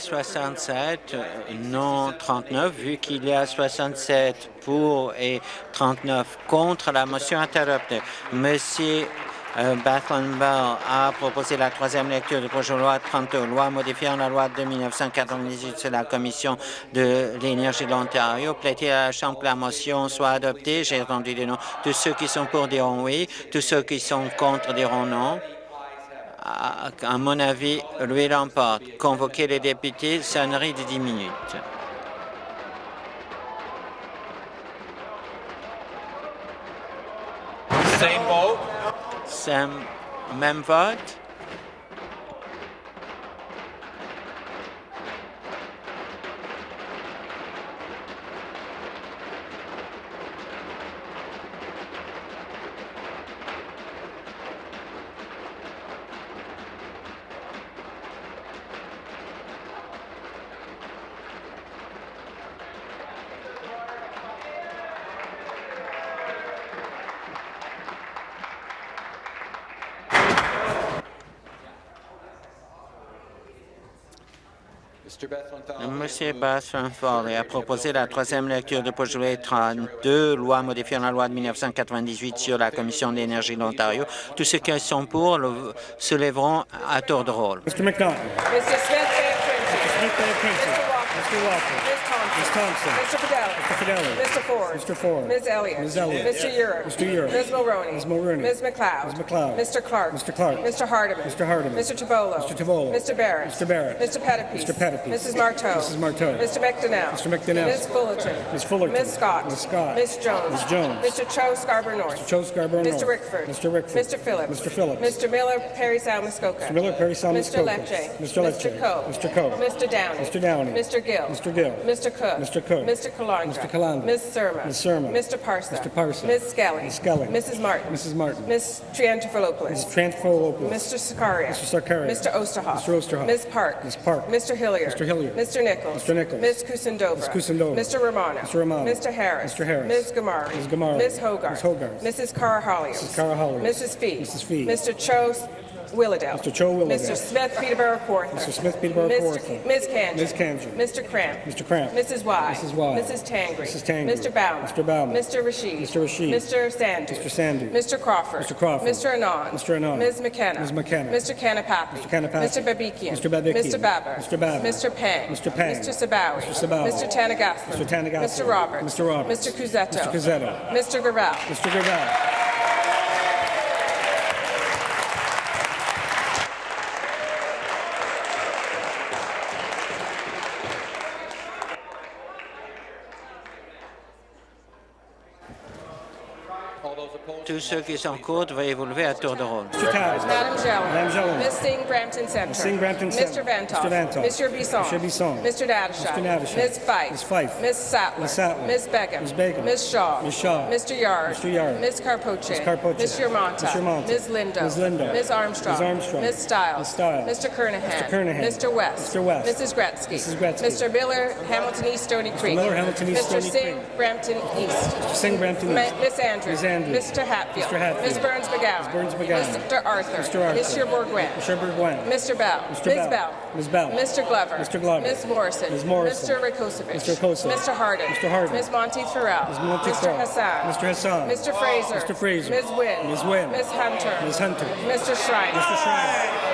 67, non 39, vu qu'il y a 67 pour et 39 contre, la motion adoptée. Monsieur euh, a proposé la troisième lecture du projet de loi 32, loi modifiant la loi de 1998 sur la Commission de l'énergie de l'Ontario. Plaît-il à la Chambre que la motion soit adoptée? J'ai entendu des noms. Tous ceux qui sont pour diront oui, tous ceux qui sont contre diront non à mon avis, lui l'emporte. Convoquer les députés, sonnerie de 10 minutes. Same même vote. Monsieur Bass-Fanford a proposé la troisième lecture du projet de loi 32, loi modifiant la loi de 1998 sur la Commission d'énergie de l'Ontario. Tous ceux qui sont pour le, se lèveront à tour de rôle. Mr. Mr. Smith, Mr. Walker. Ms. Thompson. Mr. Fidelli. Mr. Fidelli. Mr. Ford. Mr. Ford. Ms. Elliott. Ms. Elliott. Mr. Urick. Mr. Urick. Ms. Mulroney. Ms. Mulroney. Ms. McLeod. Ms. McLeod. Mr. Clark. Mr. Clark. Mr. Hardiman. Mr. Hardiman. Mr. Tabolo. Mr. Tabolo. Mr. Barrett. Mr. Barrett. Mr. Pettipies. Mr. Pettipies. Mrs. Marteau. Mrs. Marteau. Mr. McDonnell. Mr. McDonnell. Ms. Fullerton. Ms. Fullerton. Ms. Scott. Ms. Scott. Ms. Jones. Ms. Jones. Mr. Cho Scarborough North. Mr. Cho Scarborough Mr. Rickford. Mr. Rickford. Mr. Phillips. Mr. Phillips. Mr. Miller, Perry Salmuskoka. Mr. Miller, Perry Mr. Salmuskoka. Lecce. Mr. Lecce. Mr. Coe. Mr. Coe. Mr. Downey. Mr. Downey. Mr. Gill. Mr. Gill. Mr. Cook. Mr. Cook. Mr. Calandra. Mr. Calandra. Ms. Surma. Ms. Surma. Mr. Parsa. Mr. Parsa. Ms. Skelly. Ms. Skelly. Mrs. Martin. Mrs. Martin. Ms. Triantafilopoulos. Mrs. Tranfolopoulos. Mr. Sakaria. Mr. Sakaria. Mr. Osterhoff. Mr. Osterhoff. Ms. Park. Ms. Park. Mr. Hilliard. Mr. Hilliard. Mr. Nichols. Mr. Nichols. Ms. Kusindova. Ms. Kusindova. Mr. Romano. Mr. Romano. Mr. Harris. Mr. Harris. Ms. Gamari. Ms. Gamari. Ms. Hogarth. Ms. Hogarth. Mrs. Cara Hollios. Mrs. Cara Hollios. Mrs. Fee. Mrs. Fee. Mr. Cho Willowdale. Mr. Cho Willowdale. Mr. Smith Peterborough Kawartha. Mr. Smith Peterborough Mr. Kawartha. Ms. Kanji. Ms. Kanji. Mr. Cramp. Mr. Cramp. Mrs. Y. Mrs. Y. Mrs. Tangri. Mrs. Tangri. Mr. Bauman. Mr. Bauman. Mr. Rashid. Mr. Rashid. Mr. Sandu. Mr. Sandu. Mr. Crawford. Mr. Crawford. Mr. Anand. Mr. Anand. Ms. McKenna. Ms. McKenna. Mr. Kanapathi. Mr. Kanapathi. Mr. Babikian. Mr. Babikian. Mr. Baber. Mr. Baber. Mr. Pang. Mr. Pang. Mr. Sabawi. Mr. Sabawi. Mr. Tanagaslan. Mr. Tanagaslan. Mr. Roberts. Mr. Roberts. Mr. Cusetto. Mr. Cusetto. Mr. Gravel. Mr. Gravel. Tous ceux qui sont contre vont évoluer à tour de rôle. Mr. Towers. Madam Jeller. Ms. Singh Brampton Center. Ms. Singh Brampton Mr. Center. Vantoff. Mr. Vantoff. Mr. Bisson. Mr. Bisson. Mr. Dadashaw. Mr. Dadashaw. Ms. Fife. Ms. Fife. Ms. Sattler. Ms. Sattler. Ms. Begum. Ms. Begum. Ms. Shaw. Ms. Shaw. Mr. Yard. Mr. Yard. Ms. Carpoche. Ms. Carpoche. Ms. Yermonta. Ms. Yermonta. Ms. Lindo. Ms. Lindo. Ms. Armstrong. Ms. Armstrong. Ms. Stiles. Ms. Stiles. Mr. Kernahan. Mr. Kernahan. Mr. West. Mr. West. Mrs. Gretzky. Mrs. Gretzky. Mr. Miller, Hamilton East, Stony Creek. Miller, Hamilton East, Mr. Stony Singh, Brampton East. Mr. Singh Brampton East. Miss Andrews. Ms. Andrews. Mr. Hatfield. Mr. Hatfield. Ms. Burns McGowan. Ms. Burns McGowan. Mr. Arthur. Mr. Arthur. Monsieur Bourgouin. Mr. Bourgouin. Mr. Bell. Mr. Ms. Bell. Ms. Bell. Mr. Glover. Mr. Glover. Ms. Morrison. Ms. Morrison. Mr. Rakosovic. Mr. Rakosovic. Mr. Harden. Mr. Harden. Ms. Monteith Farrell. Ms. Monteith Mr. Hassan. Mr. Hassan. Mr. Fraser. Mr. Fraser. Ms. Wynn. Ms. Wynn. Ms. Hunter. Ms. Hunter. Mr. Schreiner. Mr. Schreiner.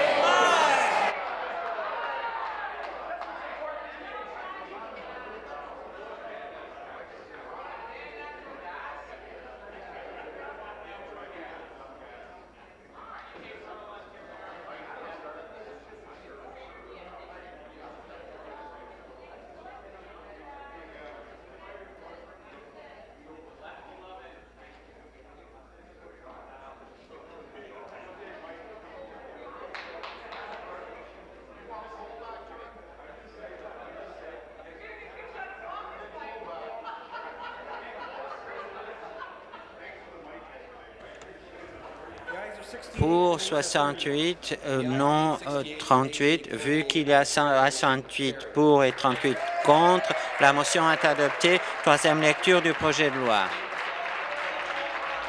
68, euh, non euh, 38. Vu qu'il y a 68 pour et 38 contre, la motion est adoptée. Troisième lecture du projet de loi.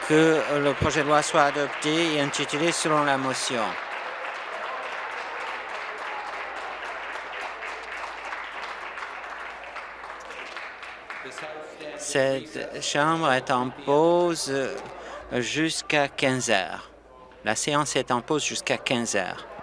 Que le projet de loi soit adopté et intitulé selon la motion. Cette chambre est en pause jusqu'à 15 heures. La séance est en pause jusqu'à 15 heures.